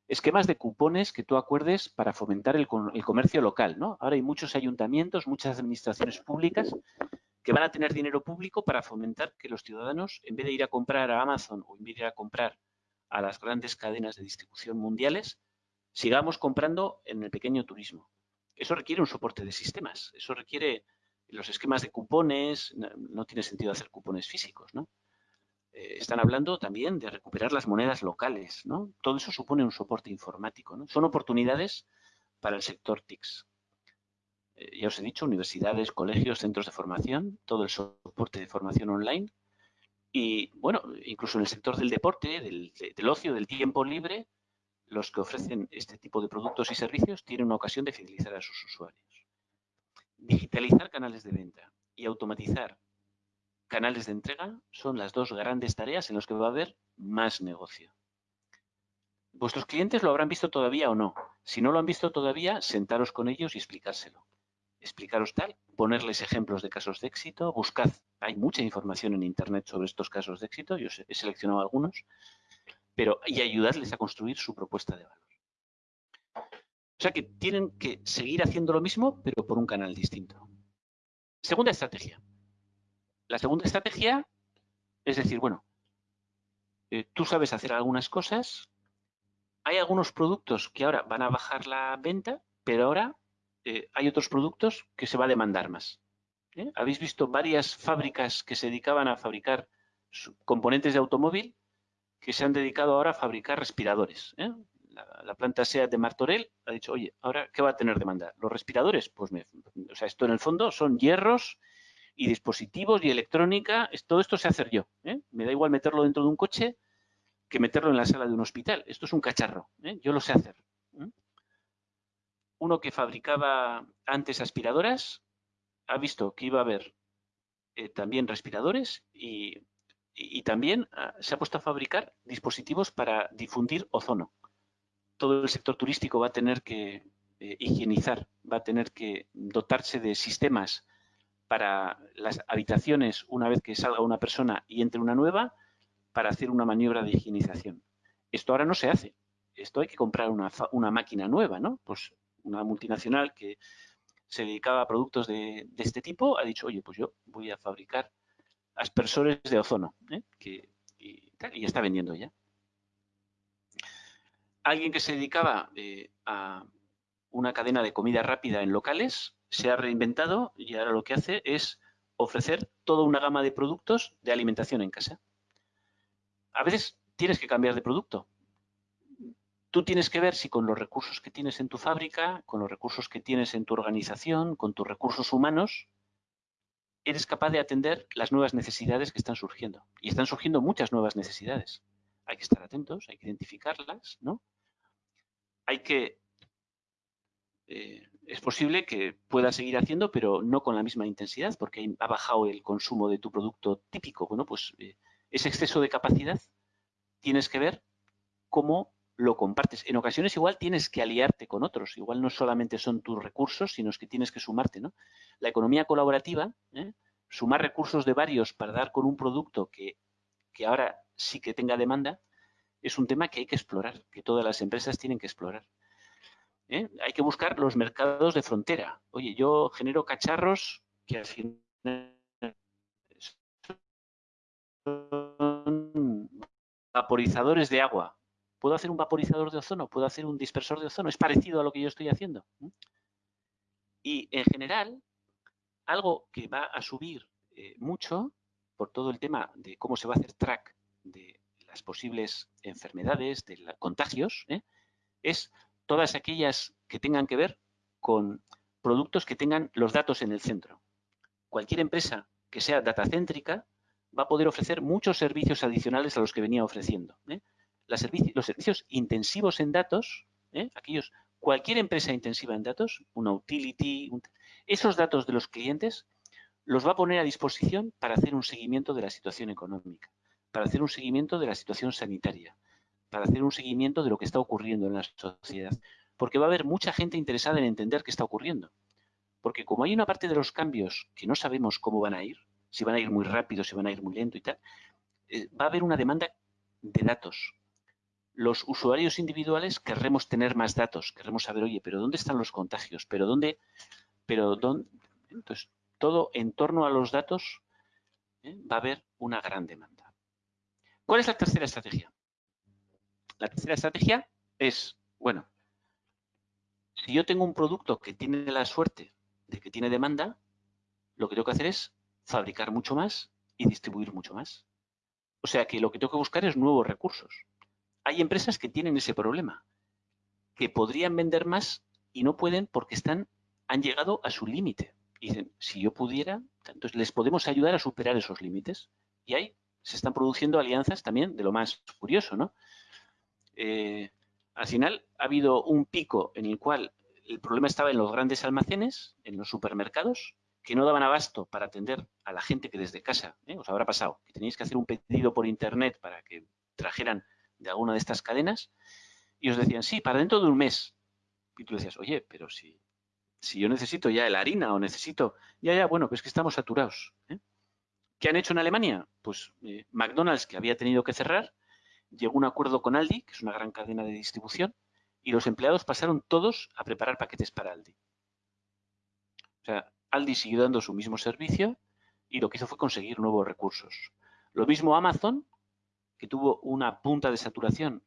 esquemas de cupones que tú acuerdes para fomentar el, comercio local, ¿no? Ahora hay muchos ayuntamientos, muchas administraciones públicas que van a tener dinero público para fomentar que los ciudadanos, en vez de ir a comprar a Amazon o en vez de ir a comprar a las grandes cadenas de distribución mundiales, sigamos comprando en el pequeño turismo. Eso requiere un soporte de sistemas, eso requiere los esquemas de cupones, no, tiene sentido hacer cupones físicos, ¿no? Eh, están hablando también de recuperar las monedas locales, ¿no? Todo eso supone un soporte informático, ¿no? Son oportunidades para el sector TICS. Eh, ya os he dicho, universidades, colegios, centros de formación, todo el soporte de formación online y, bueno, incluso en el sector del deporte, del, del ocio, del tiempo libre, los que ofrecen este tipo de productos y servicios tienen una ocasión de fidelizar a sus usuarios. Digitalizar canales de venta y automatizar canales de entrega son las dos grandes tareas en las que va a haber más negocio. Vuestros clientes lo habrán visto todavía o no. Si no lo han visto todavía, sentaros con ellos y explicárselo. Explicaros tal, ponerles ejemplos de casos de éxito, buscad, hay mucha información en Internet sobre estos casos de éxito, yo he seleccionado algunos, pero y ayudarles a construir su propuesta de valor. O sea que tienen que seguir haciendo lo mismo, pero por un canal distinto. Segunda estrategia. La segunda estrategia es decir, bueno, eh, tú sabes hacer algunas cosas, hay algunos productos que ahora van a bajar la venta, pero ahora eh, hay otros productos que se va a demandar más. ¿eh? Habéis visto varias fábricas que se dedicaban a fabricar componentes de automóvil que se han dedicado ahora a fabricar respiradores la, planta SEAT de Martorell ha dicho, oye, ahora, ¿qué va a tener demanda? Los respiradores, pues, o sea, esto en el fondo son hierros y dispositivos y electrónica, todo esto se hace yo. ¿eh? Me da igual meterlo dentro de un coche que meterlo en la sala de un hospital. Esto es un cacharro, ¿eh? yo lo sé hacer. ¿eh? Uno que fabricaba antes aspiradoras ha visto que iba a haber también respiradores y, y también ah, se ha puesto a fabricar dispositivos para difundir ozono todo el sector turístico va a tener que eh, higienizar, va a tener que dotarse de sistemas para las habitaciones una vez que salga una persona y entre una nueva para hacer una maniobra de higienización. Esto ahora no se hace. Esto hay que comprar una, máquina nueva, ¿no? Pues una multinacional que se dedicaba a productos de, este tipo ha dicho, oye, pues yo voy a fabricar aspersores de ozono, ¿eh? que, y, está vendiendo ya alguien que se dedicaba eh, a una cadena de comida rápida en locales se ha reinventado y ahora lo que hace es ofrecer toda una gama de productos de alimentación en casa. A veces tienes que cambiar de producto. Tú tienes que ver si con los recursos que tienes en tu fábrica, con los recursos que tienes en tu organización, con tus recursos humanos, eres capaz de atender las nuevas necesidades que están surgiendo. Y están surgiendo muchas nuevas necesidades hay que estar atentos, hay que identificarlas, ¿no? Hay que... Eh, es posible que puedas seguir haciendo, pero no con la misma intensidad, porque ha bajado el consumo de tu producto típico. Bueno, pues eh, ese exceso de capacidad tienes que ver cómo lo compartes. En ocasiones igual tienes que aliarte con otros, igual no solamente son tus recursos, sino que tienes que sumarte, ¿no? La economía colaborativa, ¿eh? sumar recursos de varios para dar con un producto que, que ahora sí que tenga demanda, es un tema que hay que explorar, que todas las empresas tienen que explorar. ¿eh? Hay que buscar los mercados de frontera. Oye, yo genero cacharros que al final son vaporizadores de agua. ¿Puedo hacer un vaporizador de ozono? ¿Puedo hacer un dispersor de ozono? Es parecido a lo que yo estoy haciendo. Y en general, algo que va a subir eh, mucho por todo el tema de cómo se va a hacer track de las posibles enfermedades, de los contagios, ¿eh? es todas aquellas que tengan que ver con productos que tengan los datos en el centro. cualquier empresa que sea datacéntrica va a poder ofrecer muchos servicios adicionales a los que venía ofreciendo. ¿eh? Los servicios intensivos en datos, ¿eh? aquellos, cualquier empresa intensiva en datos, una utility, esos datos de los clientes los va a poner a disposición para hacer un seguimiento de la situación económica, para hacer un seguimiento de la situación sanitaria, para hacer un seguimiento de lo que está ocurriendo en la sociedad. Porque va a haber mucha gente interesada en entender qué está ocurriendo. Porque como hay una parte de los cambios que no sabemos cómo van a ir, si van a ir muy rápido, si van a ir muy lento y tal, eh, va a haber una demanda de datos. Los usuarios individuales querremos tener más datos, querremos saber, oye, pero ¿dónde están los contagios? ¿Pero dónde? Pero dónde? Entonces, todo en torno a los datos ¿eh? va a haber una gran demanda. ¿Cuál es la tercera estrategia? La tercera estrategia es, bueno, si yo tengo un producto que tiene la suerte de que tiene demanda, lo que tengo que hacer es fabricar mucho más y distribuir mucho más. O sea que lo que tengo que buscar es nuevos recursos. Hay empresas que tienen ese problema, que podrían vender más y no pueden porque están, han llegado a su límite. Dicen, si yo pudiera, entonces les podemos ayudar a superar esos límites. Y ahí se están produciendo alianzas también de lo más curioso, ¿no? Eh, al final ha habido un pico en el cual el problema estaba en los grandes almacenes, en los supermercados, que no daban abasto para atender a la gente que desde casa, ¿eh? os habrá pasado, que tenéis que hacer un pedido por internet para que trajeran de alguna de estas cadenas, y os decían, sí, para dentro de un mes. Y tú decías, oye, pero si, si yo necesito ya la harina o necesito, ya, ya, bueno, pues que estamos saturados. ¿eh? ¿Qué han hecho en Alemania? Pues eh, McDonald's, que había tenido que cerrar, llegó a un acuerdo con Aldi, que es una gran cadena de distribución, y los empleados pasaron todos a preparar paquetes para Aldi. O sea, Aldi siguió dando su mismo servicio y lo que hizo fue conseguir nuevos recursos. Lo mismo Amazon, que tuvo una punta de saturación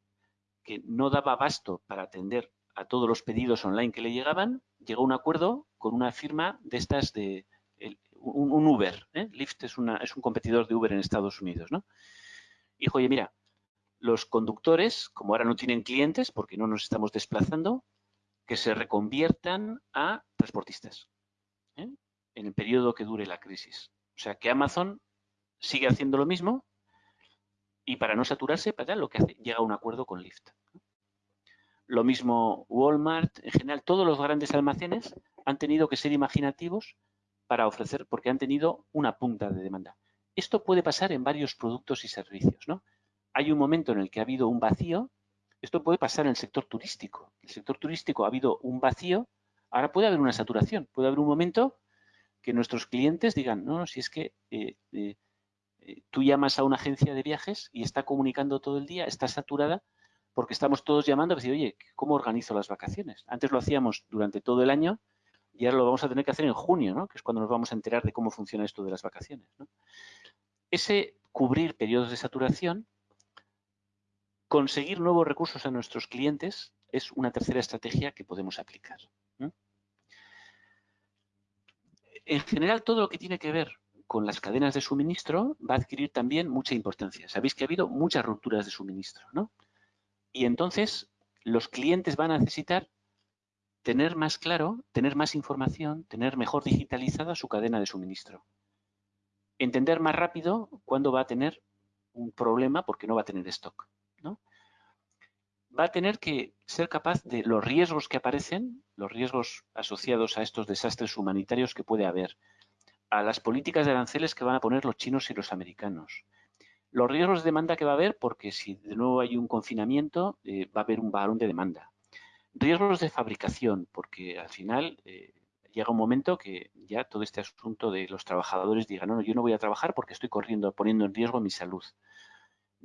que no daba abasto para atender a todos los pedidos online que le llegaban, llegó a un acuerdo con una firma de estas de un, Uber. ¿eh? Lyft es, un competidor de Uber en Estados Unidos. ¿no? Y dijo, oye, mira, los conductores, como ahora no tienen clientes porque no nos estamos desplazando, que se reconviertan a transportistas ¿eh? en el periodo que dure la crisis. O sea, que Amazon sigue haciendo lo mismo y para no saturarse, para lo que hace, llega a un acuerdo con Lyft. Lo mismo Walmart, en general, todos los grandes almacenes han tenido que ser imaginativos para ofrecer, porque han tenido una punta de demanda. Esto puede pasar en varios productos y servicios, ¿no? hay un momento en el que ha habido un vacío, esto puede pasar en el sector turístico. En el sector turístico ha habido un vacío, ahora puede haber una saturación, puede haber un momento que nuestros clientes digan, no, si es que eh, eh, tú llamas a una agencia de viajes y está comunicando todo el día, está saturada, porque estamos todos llamando a decir, oye, ¿cómo organizo las vacaciones? Antes lo hacíamos durante todo el año y ahora lo vamos a tener que hacer en junio, ¿no? que es cuando nos vamos a enterar de cómo funciona esto de las vacaciones. Ese cubrir periodos de saturación Conseguir nuevos recursos a nuestros clientes es una tercera estrategia que podemos aplicar. En general, todo lo que tiene que ver con las cadenas de suministro va a adquirir también mucha importancia. Sabéis que ha habido muchas rupturas de suministro, ¿no? Y entonces los clientes van a necesitar tener más claro, tener más información, tener mejor digitalizada su cadena de suministro. Entender más rápido cuándo va a tener un problema porque no va a tener stock va a tener que ser capaz de los riesgos que aparecen, los riesgos asociados a estos desastres humanitarios que puede haber, a las políticas de aranceles que van a poner los chinos y los americanos, los riesgos de demanda que va a haber, porque si de nuevo hay un confinamiento, eh, va a haber un balón de demanda. Riesgos de fabricación, porque al final eh, llega un momento que ya todo este asunto de los trabajadores digan, no, no, yo no voy a trabajar porque estoy corriendo, poniendo en riesgo mi salud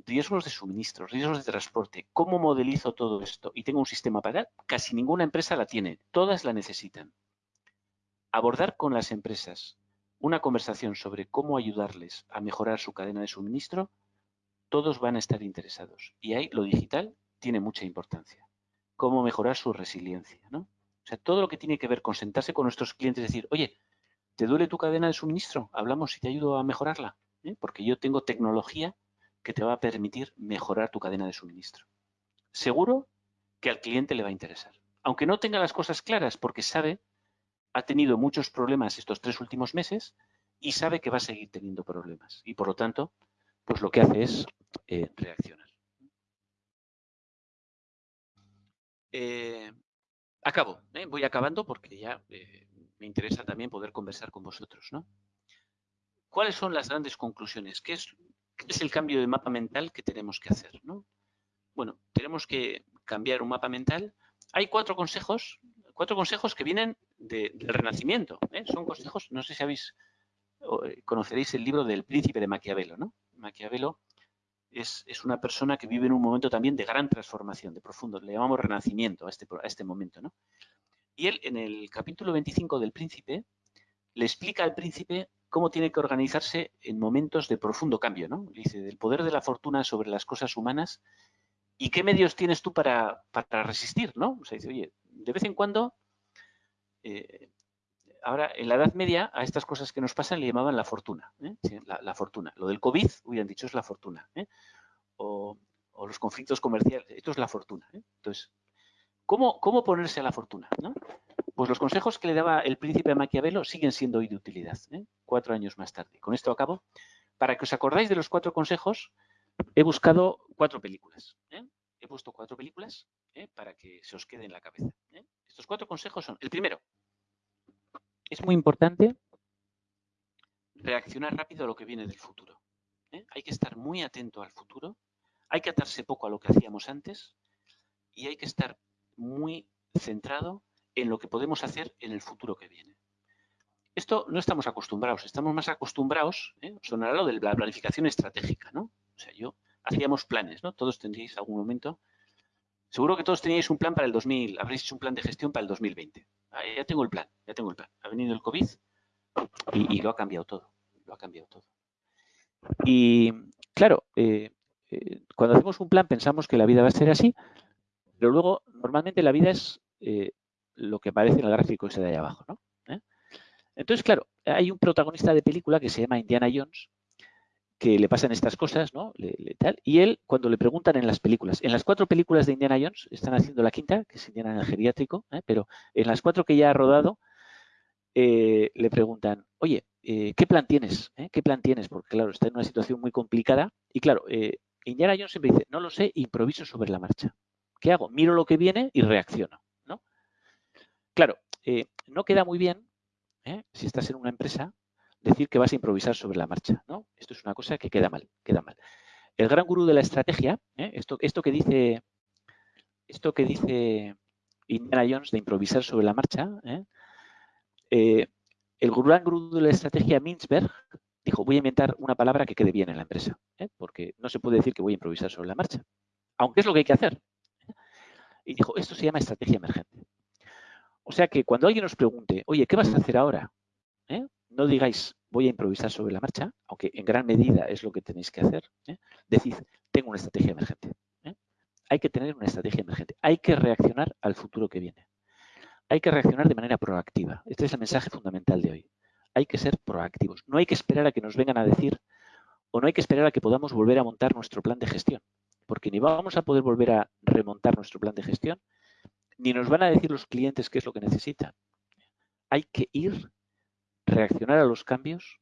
riesgos de suministro, riesgos de transporte, cómo modelizo todo esto y tengo un sistema para casi ninguna empresa la tiene, todas la necesitan. Abordar con las empresas una conversación sobre cómo ayudarles a mejorar su cadena de suministro, todos van a estar interesados. Y ahí lo digital tiene mucha importancia. Cómo mejorar su resiliencia, ¿no? O sea, todo lo que tiene que ver con sentarse con nuestros clientes y decir, oye, ¿te duele tu cadena de suministro? Hablamos y te ayudo a mejorarla. ¿eh? Porque yo tengo tecnología que te va a permitir mejorar tu cadena de suministro. Seguro que al cliente le va a interesar. Aunque no tenga las cosas claras porque sabe, ha tenido muchos problemas estos tres últimos meses y sabe que va a seguir teniendo problemas. Y por lo tanto, pues lo que hace es eh, reaccionar. Eh, acabo, ¿eh? voy acabando porque ya me interesa también poder conversar con vosotros. ¿no? ¿Cuáles son las grandes conclusiones? ¿Qué es, el cambio de mapa mental que tenemos que hacer? ¿no? Bueno, tenemos que cambiar un mapa mental. Hay cuatro consejos, cuatro consejos que vienen del Renacimiento. Son consejos, no sé si habéis eh, conoceréis el libro del príncipe de Maquiavelo, ¿no? Maquiavelo es, una persona que vive en un momento también de gran transformación, de profundo, le llamamos renacimiento a este, a este momento, ¿no? Y él, en el capítulo 25 del príncipe, le explica al príncipe cómo tiene que organizarse en momentos de profundo cambio, ¿no? Dice, del poder de la fortuna sobre las cosas humanas y qué medios tienes tú para, resistir, ¿no? O sea, dice, oye, de vez en cuando eh, ahora, en la Edad Media, a estas cosas que nos pasan le llamaban la fortuna. ¿eh? la, fortuna. Lo del COVID, hubieran dicho, es la fortuna. ¿eh? O, los conflictos comerciales, esto es la fortuna. Entonces, ¿cómo, ¿cómo, ponerse a la fortuna? Pues los consejos que le daba el príncipe de Maquiavelo siguen siendo hoy de utilidad, cuatro años más tarde. Con esto acabo. Para que os acordáis de los cuatro consejos, he buscado cuatro películas. He puesto cuatro películas para que se os quede en la cabeza. Estos cuatro consejos son, el primero, es muy importante reaccionar rápido a lo que viene del futuro. ¿eh? Hay que estar muy atento al futuro, hay que atarse poco a lo que hacíamos antes y hay que estar muy centrado en lo que podemos hacer en el futuro que viene. Esto no estamos acostumbrados, estamos más acostumbrados, ¿eh? sonará lo de la planificación estratégica, ¿no? O sea, yo hacíamos planes, ¿no? Todos tendríais algún momento. Seguro que todos teníais un plan para el 2000, habréis hecho un plan de gestión para el 2020. Ah, ya tengo el plan, ya tengo el plan. Ha venido el COVID y, lo ha cambiado todo, lo ha cambiado todo. Y claro, eh, eh, cuando hacemos un plan pensamos que la vida va a ser así, pero luego normalmente la vida es eh, lo que aparece en el gráfico ese de ahí abajo, ¿no? Entonces, claro, hay un protagonista de película que se llama Indiana Jones que le pasan estas cosas, ¿no? y él, cuando le preguntan en las películas, en las cuatro películas de Indiana Jones, están haciendo la quinta, que es Indiana en el geriátrico, ¿eh? pero en las cuatro que ya ha rodado, eh, le preguntan, oye, eh, ¿qué plan tienes? ¿Qué plan tienes? Porque claro, está en una situación muy complicada. Y claro, Indiana Jones siempre dice, no lo sé, improviso sobre la marcha. ¿Qué hago? Miro lo que viene y reacciono, ¿no? Claro, no queda muy bien, si estás en una empresa, decir que vas a improvisar sobre la marcha, ¿no? Esto es una cosa que queda mal, queda mal. El gran gurú de la estrategia, ¿eh? esto, esto que dice esto que dice Indiana Jones de improvisar sobre la marcha, ¿eh? Eh, el gran gurú de la estrategia Mintzberg dijo, voy a inventar una palabra que quede bien en la empresa, porque no se puede decir que voy a improvisar sobre la marcha, aunque es lo que hay que hacer. Y dijo, esto se llama estrategia emergente. O sea que cuando alguien nos pregunte, oye, ¿qué vas a hacer ahora? no digáis voy a improvisar sobre la marcha, aunque en gran medida es lo que tenéis que hacer. ¿eh? Decid, tengo una estrategia emergente. ¿eh? Hay que tener una estrategia emergente. Hay que reaccionar al futuro que viene. Hay que reaccionar de manera proactiva. Este es el mensaje fundamental de hoy. Hay que ser proactivos. No hay que esperar a que nos vengan a decir o no hay que esperar a que podamos volver a montar nuestro plan de gestión. Porque ni vamos a poder volver a remontar nuestro plan de gestión, ni nos van a decir los clientes qué es lo que necesitan. Hay que ir reaccionar a los cambios,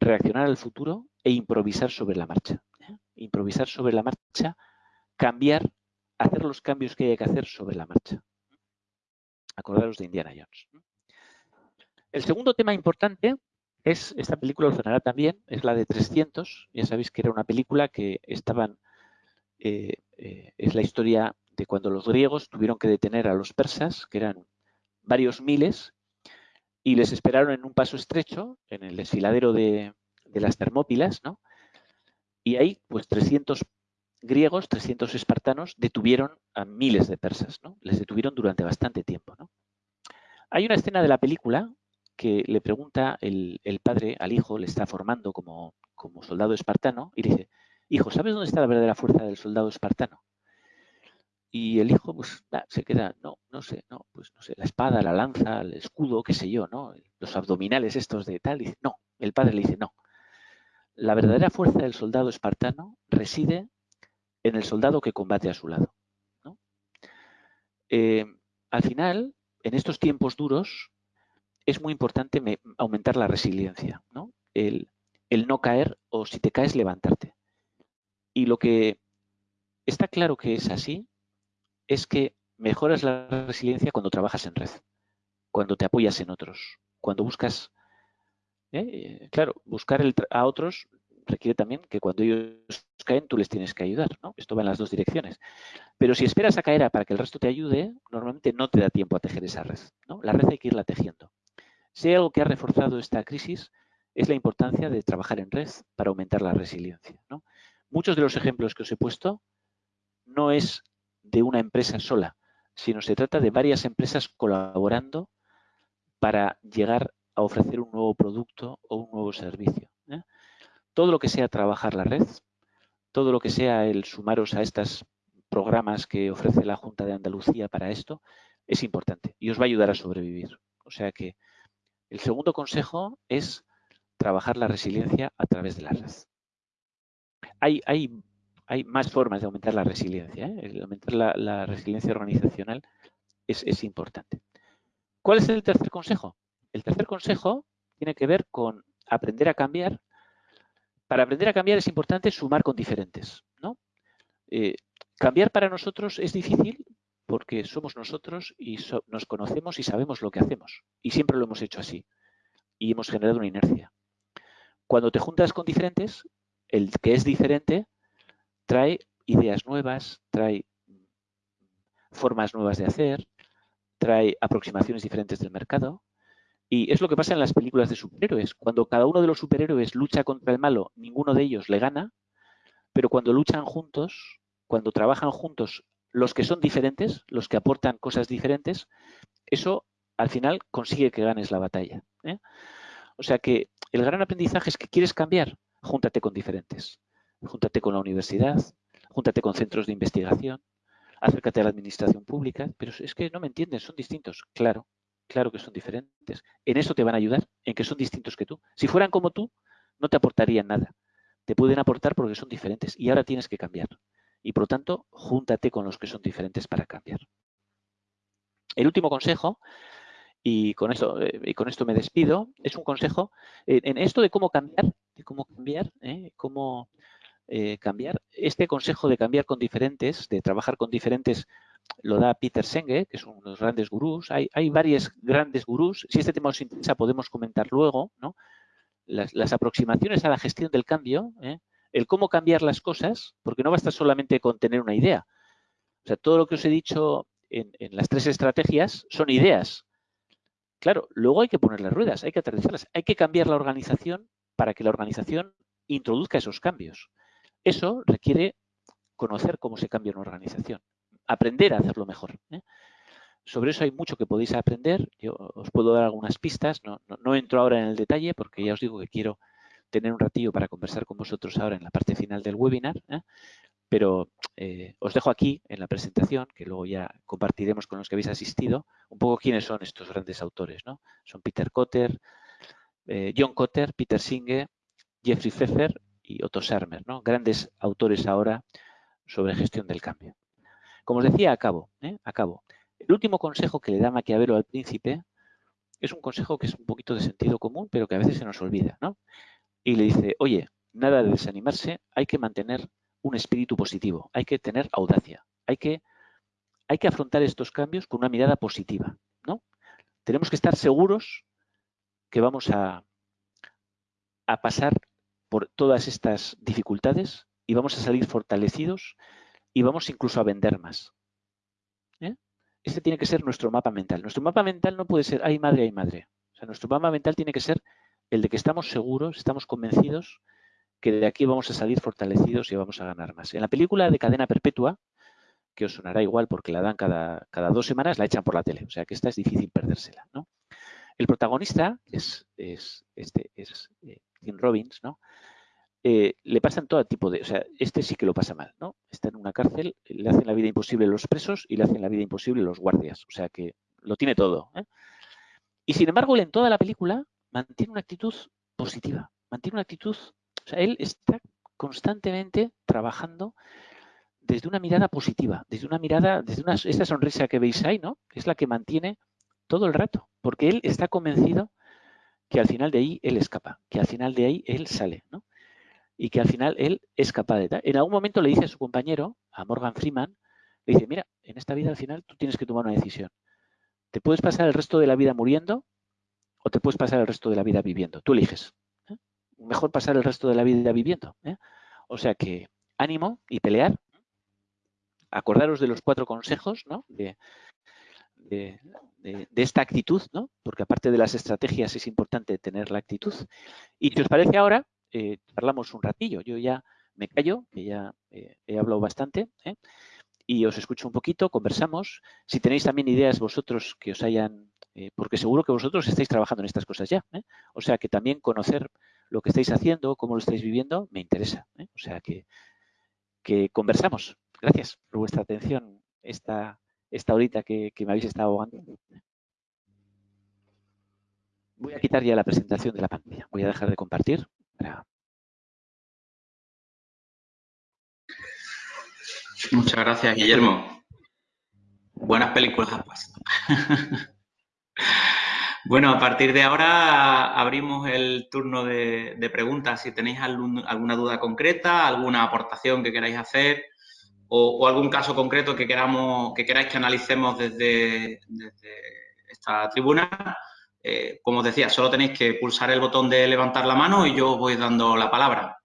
reaccionar al futuro e improvisar sobre la marcha. ¿eh? Improvisar sobre la marcha, cambiar, hacer los cambios que hay que hacer sobre la marcha. Acordaros de Indiana Jones. El segundo tema importante es, esta película lo sonará también, es la de 300. Ya sabéis que era una película que estaban, eh, eh, es la historia de cuando los griegos tuvieron que detener a los persas, que eran varios miles, y les esperaron en un paso estrecho, en el desfiladero de, las Termópilas, ¿no? Y ahí, pues 300 griegos, 300 espartanos detuvieron a miles de persas, ¿no? Les detuvieron durante bastante tiempo, ¿no? Hay una escena de la película que le pregunta el, padre al hijo, le está formando como, como soldado espartano, y dice, hijo, ¿sabes dónde está la verdadera fuerza del soldado espartano? Y el hijo, pues, se queda, no, no sé, no, pues no sé, la espada, la lanza, el escudo, qué sé yo, ¿no? Los abdominales estos de tal. Dice, no, el padre le dice, no. La verdadera fuerza del soldado espartano reside en el soldado que combate a su lado. Eh, al final, en estos tiempos duros, es muy importante aumentar la resiliencia. ¿no? el, el no caer o si te caes levantarte. Y lo que está claro que es así es que mejoras la resiliencia cuando trabajas en red, cuando te apoyas en otros, cuando buscas, ¿eh? claro, buscar a otros requiere también que cuando ellos caen tú les tienes que ayudar, ¿no? Esto va en las dos direcciones. Pero si esperas a caer para que el resto te ayude, normalmente no te da tiempo a tejer esa red, ¿no? La red hay que irla tejiendo. Si hay algo que ha reforzado esta crisis es la importancia de trabajar en red para aumentar la resiliencia. Muchos de los ejemplos que os he puesto no es de una empresa sola, sino se trata de varias empresas colaborando para llegar a ofrecer un nuevo producto o un nuevo servicio. ¿eh? Todo lo que sea trabajar la red, todo lo que sea el sumaros a estos programas que ofrece la Junta de Andalucía para esto, es importante y os va a ayudar a sobrevivir. O sea que el segundo consejo es trabajar la resiliencia a través de la red. Hay, hay hay más formas de aumentar la resiliencia. ¿eh? El aumentar la, resiliencia organizacional es, importante. ¿Cuál es el tercer consejo? El tercer consejo tiene que ver con aprender a cambiar. Para aprender a cambiar es importante sumar con diferentes. ¿no? Eh, cambiar para nosotros es difícil porque somos nosotros y nos conocemos y sabemos lo que hacemos. Y siempre lo hemos hecho así. Y hemos generado una inercia. Cuando te juntas con diferentes, el que es diferente trae ideas nuevas, trae formas nuevas de hacer, trae aproximaciones diferentes del mercado. Y es lo que pasa en las películas de superhéroes. Cuando cada uno de los superhéroes lucha contra el malo, ninguno de ellos le gana, pero cuando luchan juntos, cuando trabajan juntos los que son diferentes, los que aportan cosas diferentes, eso al final consigue que ganes la batalla. ¿eh? O sea que el gran aprendizaje es que quieres cambiar, júntate con diferentes júntate con la universidad, júntate con centros de investigación, acércate a la administración pública, pero es que no me entienden, son distintos. Claro, claro que son diferentes. En eso te van a ayudar, en que son distintos que tú. Si fueran como tú, no te aportarían nada. Te pueden aportar porque son diferentes y ahora tienes que cambiar. Y por lo tanto, júntate con los que son diferentes para cambiar. El último consejo, y con esto, eh, esto me despido, es un consejo en, esto de cómo cambiar, de cómo cambiar, ¿eh? cómo eh, cambiar. Este consejo de cambiar con diferentes, de trabajar con diferentes, lo da Peter Senge, que es uno de los grandes gurús. Hay, hay varios grandes gurús. Si este tema os interesa, podemos comentar luego, ¿no? Las, aproximaciones a la gestión del cambio, ¿eh? el cómo cambiar las cosas, porque no basta solamente con tener una idea. O sea, todo lo que os he dicho en, en las tres estrategias son ideas. Claro, luego hay que ponerle ruedas, hay que aterrizarlas, hay que cambiar la organización para que la organización introduzca esos cambios. Eso requiere conocer cómo se cambia una organización, aprender a hacerlo mejor. ¿eh? Sobre eso hay mucho que podéis aprender. Yo os puedo dar algunas pistas. No, entro ahora en el detalle porque ya os digo que quiero tener un ratillo para conversar con vosotros ahora en la parte final del webinar. ¿eh? Pero eh, os dejo aquí en la presentación, que luego ya compartiremos con los que habéis asistido, un poco quiénes son estos grandes autores. ¿no? Son Peter Cotter, John Cotter, Peter Singe, Jeffrey Pfeffer y Otto Sarmer, ¿no? grandes autores ahora sobre gestión del cambio. Como os decía, acabo, ¿eh? acabo. El último consejo que le da Maquiavelo al príncipe es un consejo que es un poquito de sentido común, pero que a veces se nos olvida. ¿no? Y le dice, oye, nada de desanimarse, hay que mantener un espíritu positivo, hay que tener audacia, hay que, hay que afrontar estos cambios con una mirada positiva. ¿no? Tenemos que estar seguros que vamos a, a pasar por todas estas dificultades y vamos a salir fortalecidos y vamos incluso a vender más. ¿Eh? Este tiene que ser nuestro mapa mental. Nuestro mapa mental no puede ser, hay madre, hay madre. O sea, nuestro mapa mental tiene que ser el de que estamos seguros, estamos convencidos que de aquí vamos a salir fortalecidos y vamos a ganar más. En la película de Cadena Perpetua, que os sonará igual porque la dan cada, cada dos semanas, la echan por la tele. O sea que esta es difícil perdérsela. ¿no? El protagonista es, es, este, es eh, Tim Robbins, ¿no? Eh, le pasan todo tipo de... O sea, este sí que lo pasa mal, ¿no? Está en una cárcel, le hacen la vida imposible los presos y le hacen la vida imposible los guardias. O sea que lo tiene todo. ¿eh? Y sin embargo, él en toda la película mantiene una actitud positiva. Mantiene una actitud... O sea, él está constantemente trabajando desde una mirada positiva, desde una mirada, desde una, esta sonrisa que veis ahí, ¿no? Es la que mantiene todo el rato, porque él está convencido que al final de ahí él escapa, que al final de ahí él sale, ¿no? Y que al final él es capaz de... En algún momento le dice a su compañero, a Morgan Freeman, le dice, mira, en esta vida al final tú tienes que tomar una decisión. Te puedes pasar el resto de la vida muriendo o te puedes pasar el resto de la vida viviendo. Tú eliges. ¿eh? Mejor pasar el resto de la vida viviendo. ¿eh? O sea que ánimo y pelear. Acordaros de los cuatro consejos ¿no? De, esta actitud, ¿no? porque aparte de las estrategias es importante tener la actitud. Y si os parece ahora, eh, un ratillo. Yo ya me callo, que ya eh, he hablado bastante, ¿eh? y os escucho un poquito, conversamos. Si tenéis también ideas vosotros que os hayan, porque seguro que vosotros estáis trabajando en estas cosas ya. O sea que también conocer lo que estáis haciendo, cómo lo estáis viviendo, me interesa. O sea que, que conversamos. Gracias por vuestra atención esta, esta horita que, me habéis estado ahogando. Voy a quitar ya la presentación de la pantalla. Voy a dejar de compartir. Muchas gracias, Guillermo. Buenas películas bueno, a partir de ahora abrimos el turno de, preguntas. Si tenéis alguna duda concreta, alguna aportación que queráis hacer, o, algún caso concreto que queramos que queráis que analicemos desde, esta tribuna, eh, como os decía, solo tenéis que pulsar el botón de levantar la mano y yo os voy dando la palabra.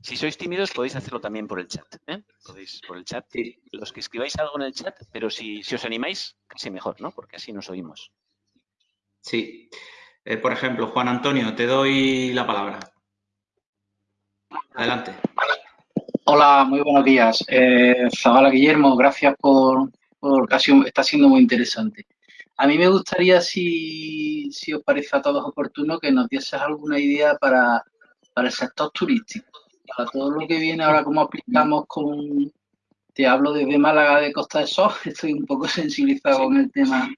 Si sois tímidos podéis hacerlo también por el chat. ¿eh? Podéis por el chat. Los que escribáis algo en el chat, pero si, os animáis, casi mejor, ¿no? Porque así nos oímos. Sí. Eh, por ejemplo, Juan Antonio, te doy la palabra. Adelante. Hola, muy buenos días. Eh, Zabala Guillermo, gracias por, por casi está siendo muy interesante. A mí me gustaría, si, os parece a todos oportuno, que nos dieses alguna idea para, el sector turístico, para todo lo que viene ahora, cómo aplicamos con, te hablo desde Málaga de Costa de Sol, estoy un poco sensibilizado con el tema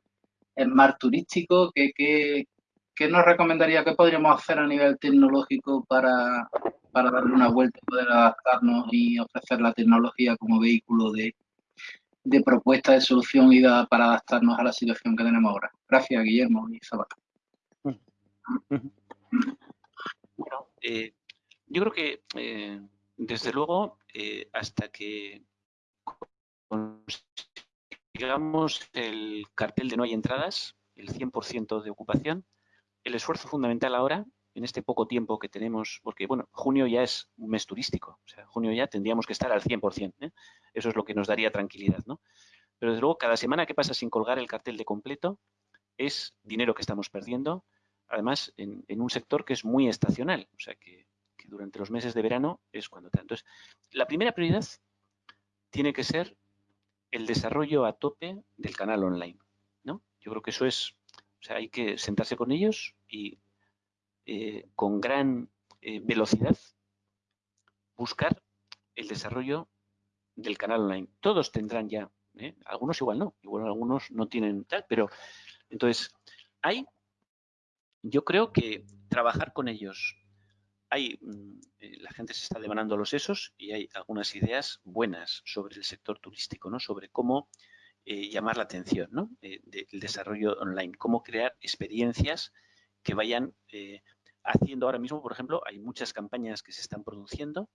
mar turístico, que, que, ¿qué nos recomendaría, qué podríamos hacer a nivel tecnológico para, para darle una vuelta y poder adaptarnos y ofrecer la tecnología como vehículo de, propuesta de solución y para adaptarnos a la situación que tenemos ahora. Gracias, Guillermo y Zabata. Bueno, eh, yo creo que, eh, desde luego, eh, hasta que consigamos el cartel de no hay entradas, el 100% de ocupación, el esfuerzo fundamental ahora en este poco tiempo que tenemos, porque bueno, junio ya es un mes turístico, o sea, junio ya tendríamos que estar al 100%, ¿eh? eso es lo que nos daría tranquilidad, ¿no? Pero desde luego, cada semana que pasa sin colgar el cartel de completo es dinero que estamos perdiendo, además en, un sector que es muy estacional, o sea, que, durante los meses de verano es cuando está. Entonces, la primera prioridad tiene que ser el desarrollo a tope del canal online, ¿no? Yo creo que eso es, o sea, hay que sentarse con ellos y eh, con gran eh, velocidad buscar el desarrollo del canal online. Todos tendrán ya, ¿eh? algunos igual no, igual algunos no tienen tal, pero entonces hay, yo creo que trabajar con ellos, hay, mm, la gente se está demandando los esos y hay algunas ideas buenas sobre el sector turístico, ¿no? Sobre cómo llamar la atención, ¿no? del desarrollo online, cómo crear experiencias que vayan eh, haciendo ahora mismo, por ejemplo, hay muchas campañas que se están produciendo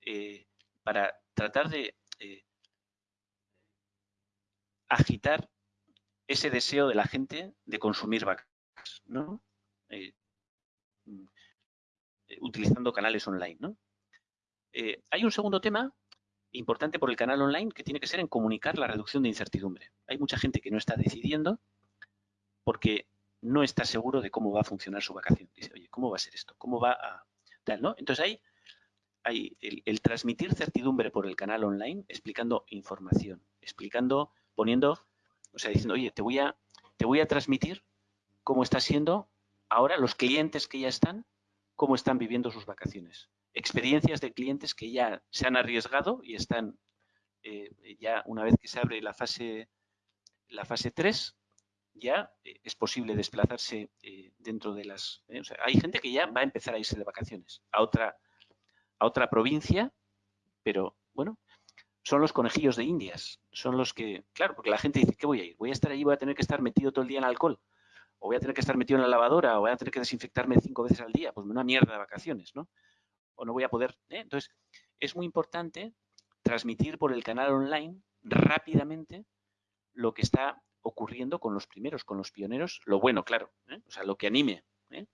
eh, para tratar de eh, agitar ese deseo de la gente de consumir vacas, ¿no? Mm, utilizando canales online, ¿no? hay un segundo tema importante por el canal online que tiene que ser en comunicar la reducción de incertidumbre. Hay mucha gente que no está decidiendo porque no está seguro de cómo va a funcionar su vacación. Dice, oye, ¿cómo va a ser esto? ¿Cómo va a...? Tal, ¿no? Entonces ahí hay el, transmitir certidumbre por el canal online, explicando información, explicando, poniendo, o sea, diciendo, oye, te voy a, te voy a transmitir cómo está siendo ahora los clientes que ya están, cómo están viviendo sus vacaciones. Experiencias de clientes que ya se han arriesgado y están, eh, ya una vez que se abre la fase, la fase 3, ya eh, es posible desplazarse eh, dentro de las... Eh, hay gente que ya va a empezar a irse de vacaciones a otra, a otra provincia, pero bueno, son los conejillos de indias, son los que... Claro, porque la gente dice, ¿qué voy a ir? ¿Voy a estar allí, voy a tener que estar metido todo el día en alcohol? o voy a tener que estar metido en la lavadora, o voy a tener que desinfectarme cinco veces al día, pues una mierda de vacaciones, ¿no? O no voy a poder... Entonces, es muy importante transmitir por el canal online rápidamente lo que está ocurriendo con los primeros, con los pioneros, lo bueno, claro, ¿eh? o sea, lo que anime. ¿eh?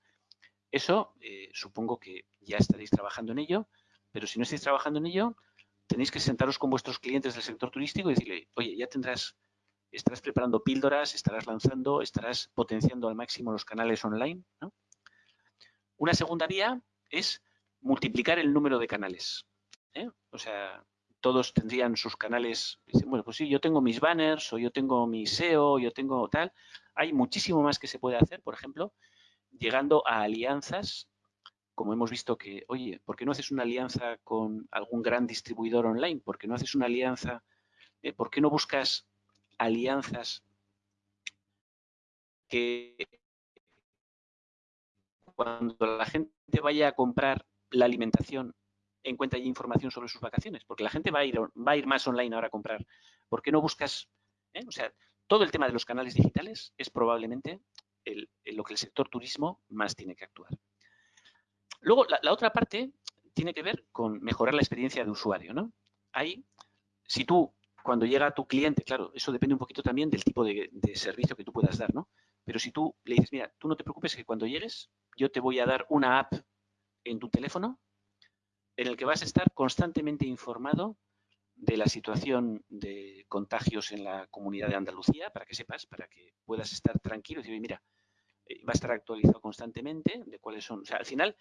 Eso supongo que ya estaréis trabajando en ello, pero si no estáis trabajando en ello, tenéis que sentaros con vuestros clientes del sector turístico y decirle, oye, ya tendrás estarás preparando píldoras, estarás lanzando, estarás potenciando al máximo los canales online. Una segunda vía es multiplicar el número de canales. ¿eh? O sea, todos tendrían sus canales. bueno, pues sí, yo tengo mis banners o yo tengo mi SEO, yo tengo tal. Hay muchísimo más que se puede hacer, por ejemplo, llegando a alianzas, como hemos visto que, oye, ¿por qué no haces una alianza con algún gran distribuidor online? ¿Por qué no haces una alianza? Eh, ¿Por qué no buscas alianzas que cuando la gente vaya a comprar la alimentación encuentre información sobre sus vacaciones, porque la gente va a ir, va a ir más online ahora a comprar. ¿Por qué no buscas? Eh? O sea, todo el tema de los canales digitales es probablemente lo que el sector turismo más tiene que actuar. Luego, la, otra parte tiene que ver con mejorar la experiencia de usuario. ¿no? Ahí, si tú cuando llega tu cliente, claro, eso depende un poquito también del tipo de, servicio que tú puedas dar, ¿no? Pero si tú le dices, mira, tú no te preocupes que cuando llegues yo te voy a dar una app en tu teléfono en el que vas a estar constantemente informado de la situación de contagios en la comunidad de Andalucía, para que sepas, para que puedas estar tranquilo y decir, mira, eh, va a estar actualizado constantemente de cuáles son. O sea, al final,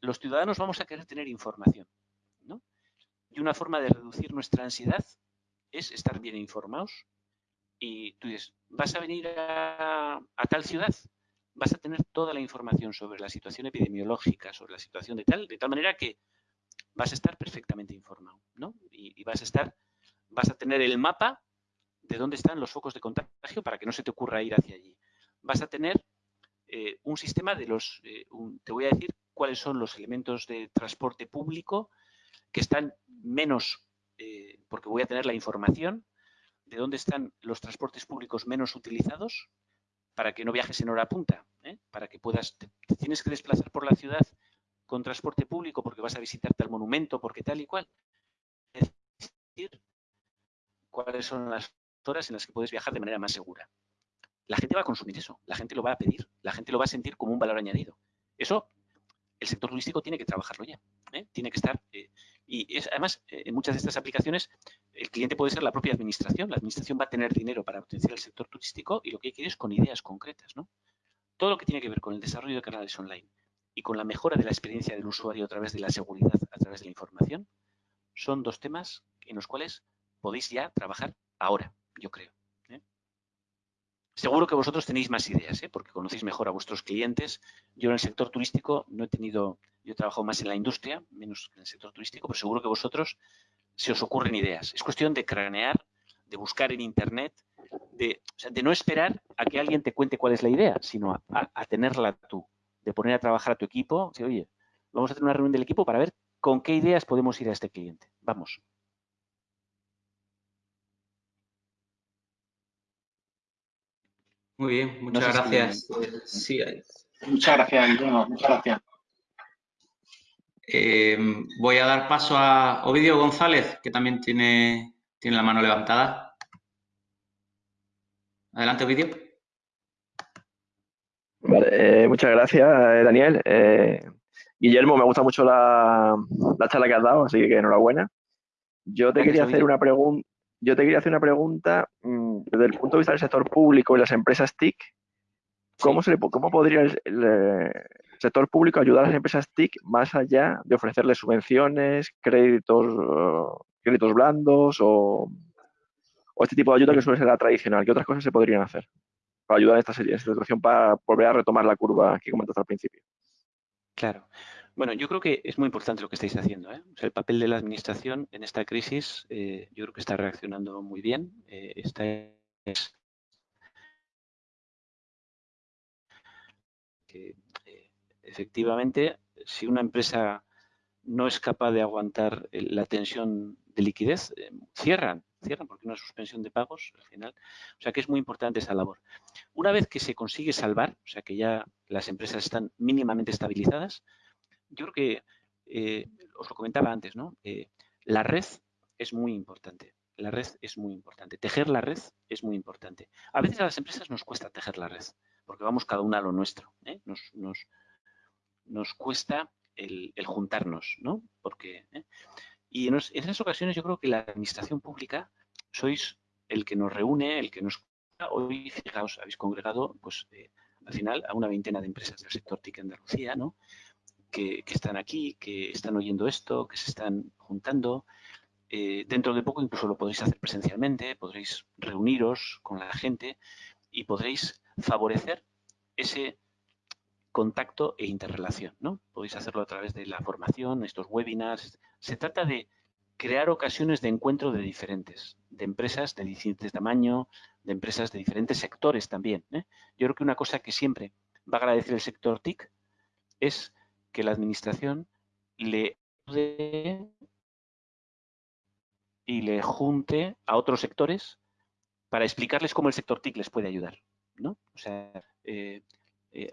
los ciudadanos vamos a querer tener información, ¿no? Y una forma de reducir nuestra ansiedad es estar bien informados. Y tú dices, vas a venir a, tal ciudad, vas a tener toda la información sobre la situación epidemiológica, sobre la situación de tal, de tal manera que vas a estar perfectamente informado, ¿no? Y, vas a estar, vas a tener el mapa de dónde están los focos de contagio para que no se te ocurra ir hacia allí. Vas a tener eh, un sistema de los, eh, te voy a decir cuáles son los elementos de transporte público que están menos eh, porque voy a tener la información de dónde están los transportes públicos menos utilizados para que no viajes en hora punta, para que puedas, te, tienes que desplazar por la ciudad con transporte público porque vas a visitarte al monumento, porque tal y cual. Es decir, cuáles son las horas en las que puedes viajar de manera más segura. La gente va a consumir eso, la gente lo va a pedir, la gente lo va a sentir como un valor añadido. Eso el sector turístico tiene que trabajarlo ya. ¿eh? Tiene que estar. Eh, y es, además, eh, en muchas de estas aplicaciones, el cliente puede ser la propia administración. La administración va a tener dinero para potenciar el sector turístico y lo que hay que ir es con ideas concretas. ¿no? Todo lo que tiene que ver con el desarrollo de canales online y con la mejora de la experiencia del usuario a través de la seguridad, a través de la información, son dos temas en los cuales podéis ya trabajar ahora, yo creo. Seguro que vosotros tenéis más ideas, ¿eh? porque conocéis mejor a vuestros clientes. Yo en el sector turístico no he tenido, yo he trabajado más en la industria, menos en el sector turístico, pero seguro que vosotros se os ocurren ideas. Es cuestión de cranear, de buscar en Internet, de, no esperar a que alguien te cuente cuál es la idea, sino a, tenerla tú, de poner a trabajar a tu equipo. oye, vamos a hacer una reunión del equipo para ver con qué ideas podemos ir a este cliente. Vamos, Muy bien, muchas gracias. Muchas gracias, Guillermo, muchas gracias. Eh, voy a dar paso a Ovidio González, que también tiene, tiene la mano levantada. Adelante, Ovidio. Vale, eh, muchas gracias, eh, Daniel. Guillermo, me gusta mucho la, la, charla que has dado, así que enhorabuena. Yo te quería hacer una pregunta yo te quería hacer una pregunta mm, desde el punto de vista del sector público y las empresas TIC. ¿Cómo, se ¿Cómo podría el, sector público ayudar a las empresas TIC más allá de ofrecerles subvenciones, créditos, créditos blandos o, este tipo de ayuda que suele ser la tradicional? ¿Qué otras cosas se podrían hacer para ayudar a esta, esta situación para volver a retomar la curva que comentaste al principio? Claro. Bueno, yo creo que es muy importante lo que estáis haciendo. ¿eh? el papel de la administración en esta crisis, eh, yo creo que está reaccionando muy bien. Eh, esta es que efectivamente, si una empresa no es capaz de aguantar la tensión de liquidez, cierran, cierran porque una suspensión de pagos al final. O sea que es muy importante esa labor. Una vez que se consigue salvar, o sea que ya las empresas están mínimamente estabilizadas, yo creo que, eh, os lo comentaba antes, ¿no? Eh, la red es muy importante. La red es muy importante. Tejer la red es muy importante. A veces a las empresas nos cuesta tejer la red, porque vamos cada una a lo nuestro. ¿eh? Nos, nos, nos, cuesta el, juntarnos, ¿no? Porque, Y en, esas ocasiones yo creo que la administración pública sois el que nos reúne, el que nos... Hoy, fijaos, habéis congregado, pues, al final, a una veintena de empresas del sector TIC Andalucía, ¿no? que, están aquí, que están oyendo esto, que se están juntando. Eh, dentro de poco incluso lo podréis hacer presencialmente, podréis reuniros con la gente y podréis favorecer ese contacto e interrelación. ¿no? Podéis hacerlo a través de la formación, estos webinars. Se trata de crear ocasiones de encuentro de diferentes, de empresas de diferentes tamaño, de empresas de diferentes sectores también. ¿eh? Yo creo que una cosa que siempre va a agradecer el sector TIC es que la administración le y le junte a otros sectores para explicarles cómo el sector TIC les puede ayudar. ¿no? O sea, eh, eh,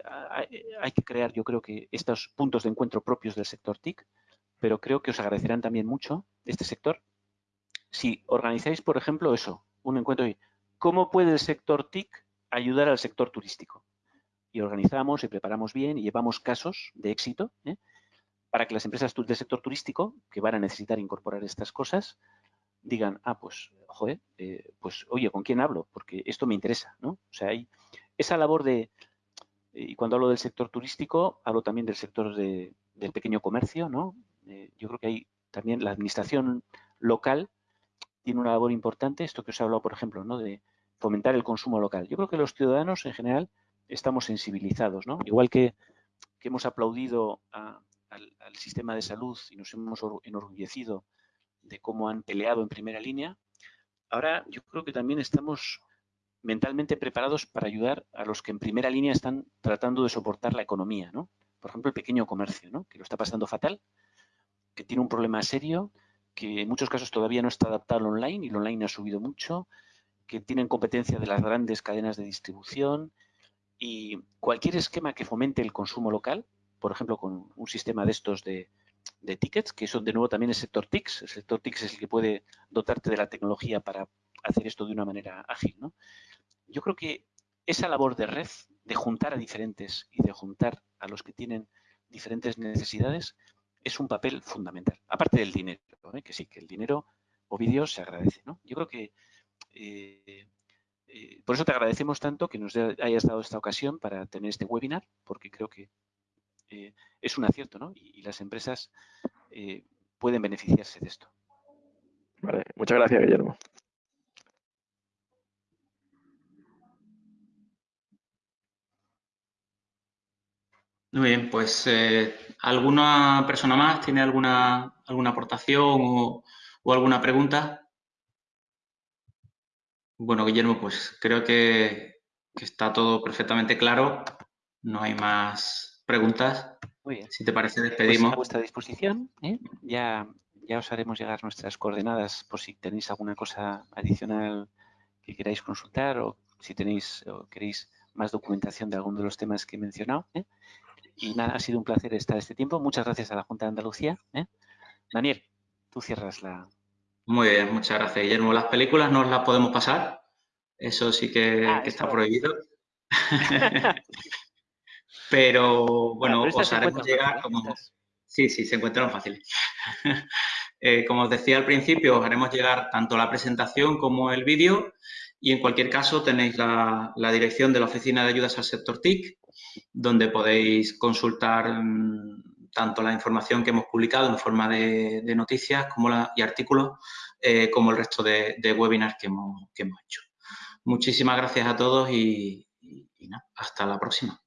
hay, que crear, yo creo que estos puntos de encuentro propios del sector TIC, pero creo que os agradecerán también mucho este sector si organizáis, por ejemplo, eso, un encuentro y ¿cómo puede el sector TIC ayudar al sector turístico? y organizamos y preparamos bien y llevamos casos de éxito ¿eh? para que las empresas del sector turístico que van a necesitar incorporar estas cosas digan, ah, pues, joder, eh, pues, oye, ¿con quién hablo? Porque esto me interesa, ¿no? O sea, hay esa labor de, y cuando hablo del sector turístico, hablo también del sector del pequeño comercio, ¿no? Eh, yo creo que hay también la administración local tiene una labor importante, esto que os he hablado, por ejemplo, ¿no? De fomentar el consumo local. Yo creo que los ciudadanos en general estamos sensibilizados, ¿no? Igual que, hemos aplaudido al, sistema de salud y nos hemos enorgullecido de cómo han peleado en primera línea, ahora yo creo que también estamos mentalmente preparados para ayudar a los que en primera línea están tratando de soportar la economía, ¿no? Por ejemplo, el pequeño comercio, ¿no? Que lo está pasando fatal, que tiene un problema serio, que en muchos casos todavía no está adaptado al online y el online ha subido mucho, que tienen competencia de las grandes cadenas de distribución, y cualquier esquema que fomente el consumo local, por ejemplo, con un sistema de estos de, tickets, que son de nuevo también el sector TICS. El sector TICS es el que puede dotarte de la tecnología para hacer esto de una manera ágil. ¿no? Yo creo que esa labor de red, de juntar a diferentes y de juntar a los que tienen diferentes necesidades, es un papel fundamental. Aparte del dinero, ¿eh? que sí, que el dinero o vídeos se agradece. ¿no? Yo creo que eh, eh, por eso te agradecemos tanto que nos hayas dado esta ocasión para tener este webinar, porque creo que es un acierto, ¿no? Y, las empresas pueden beneficiarse de esto. Vale, muchas gracias, Guillermo. Muy bien, pues ¿alguna persona más tiene alguna, alguna aportación o alguna pregunta? Bueno, Guillermo, pues creo que, está todo perfectamente claro. No hay más preguntas. Muy bien. Si te parece, pues despedimos. a vuestra disposición. ¿eh? Ya, ya os haremos llegar nuestras coordenadas por si tenéis alguna cosa adicional que queráis consultar o si tenéis o queréis más documentación de alguno de los temas que he mencionado. ¿eh? Y nada, ha sido un placer estar este tiempo. Muchas gracias a la Junta de Andalucía. ¿eh? Daniel, tú cierras la, muy bien, muchas gracias, Guillermo. Las películas no las podemos pasar. Eso sí que, ah, está prohibido. pero bueno, os haremos llegar como... Sí, sí, se encuentran fáciles. Eh, como os decía al principio, os haremos llegar tanto la presentación como el vídeo y en cualquier caso tenéis la, dirección de la Oficina de Ayudas al Sector TIC, donde podéis consultar mm, tanto la información que hemos publicado en forma de, noticias como y artículos, eh, como el resto de, webinars que hemos, hecho. Muchísimas gracias a todos y, y hasta la próxima.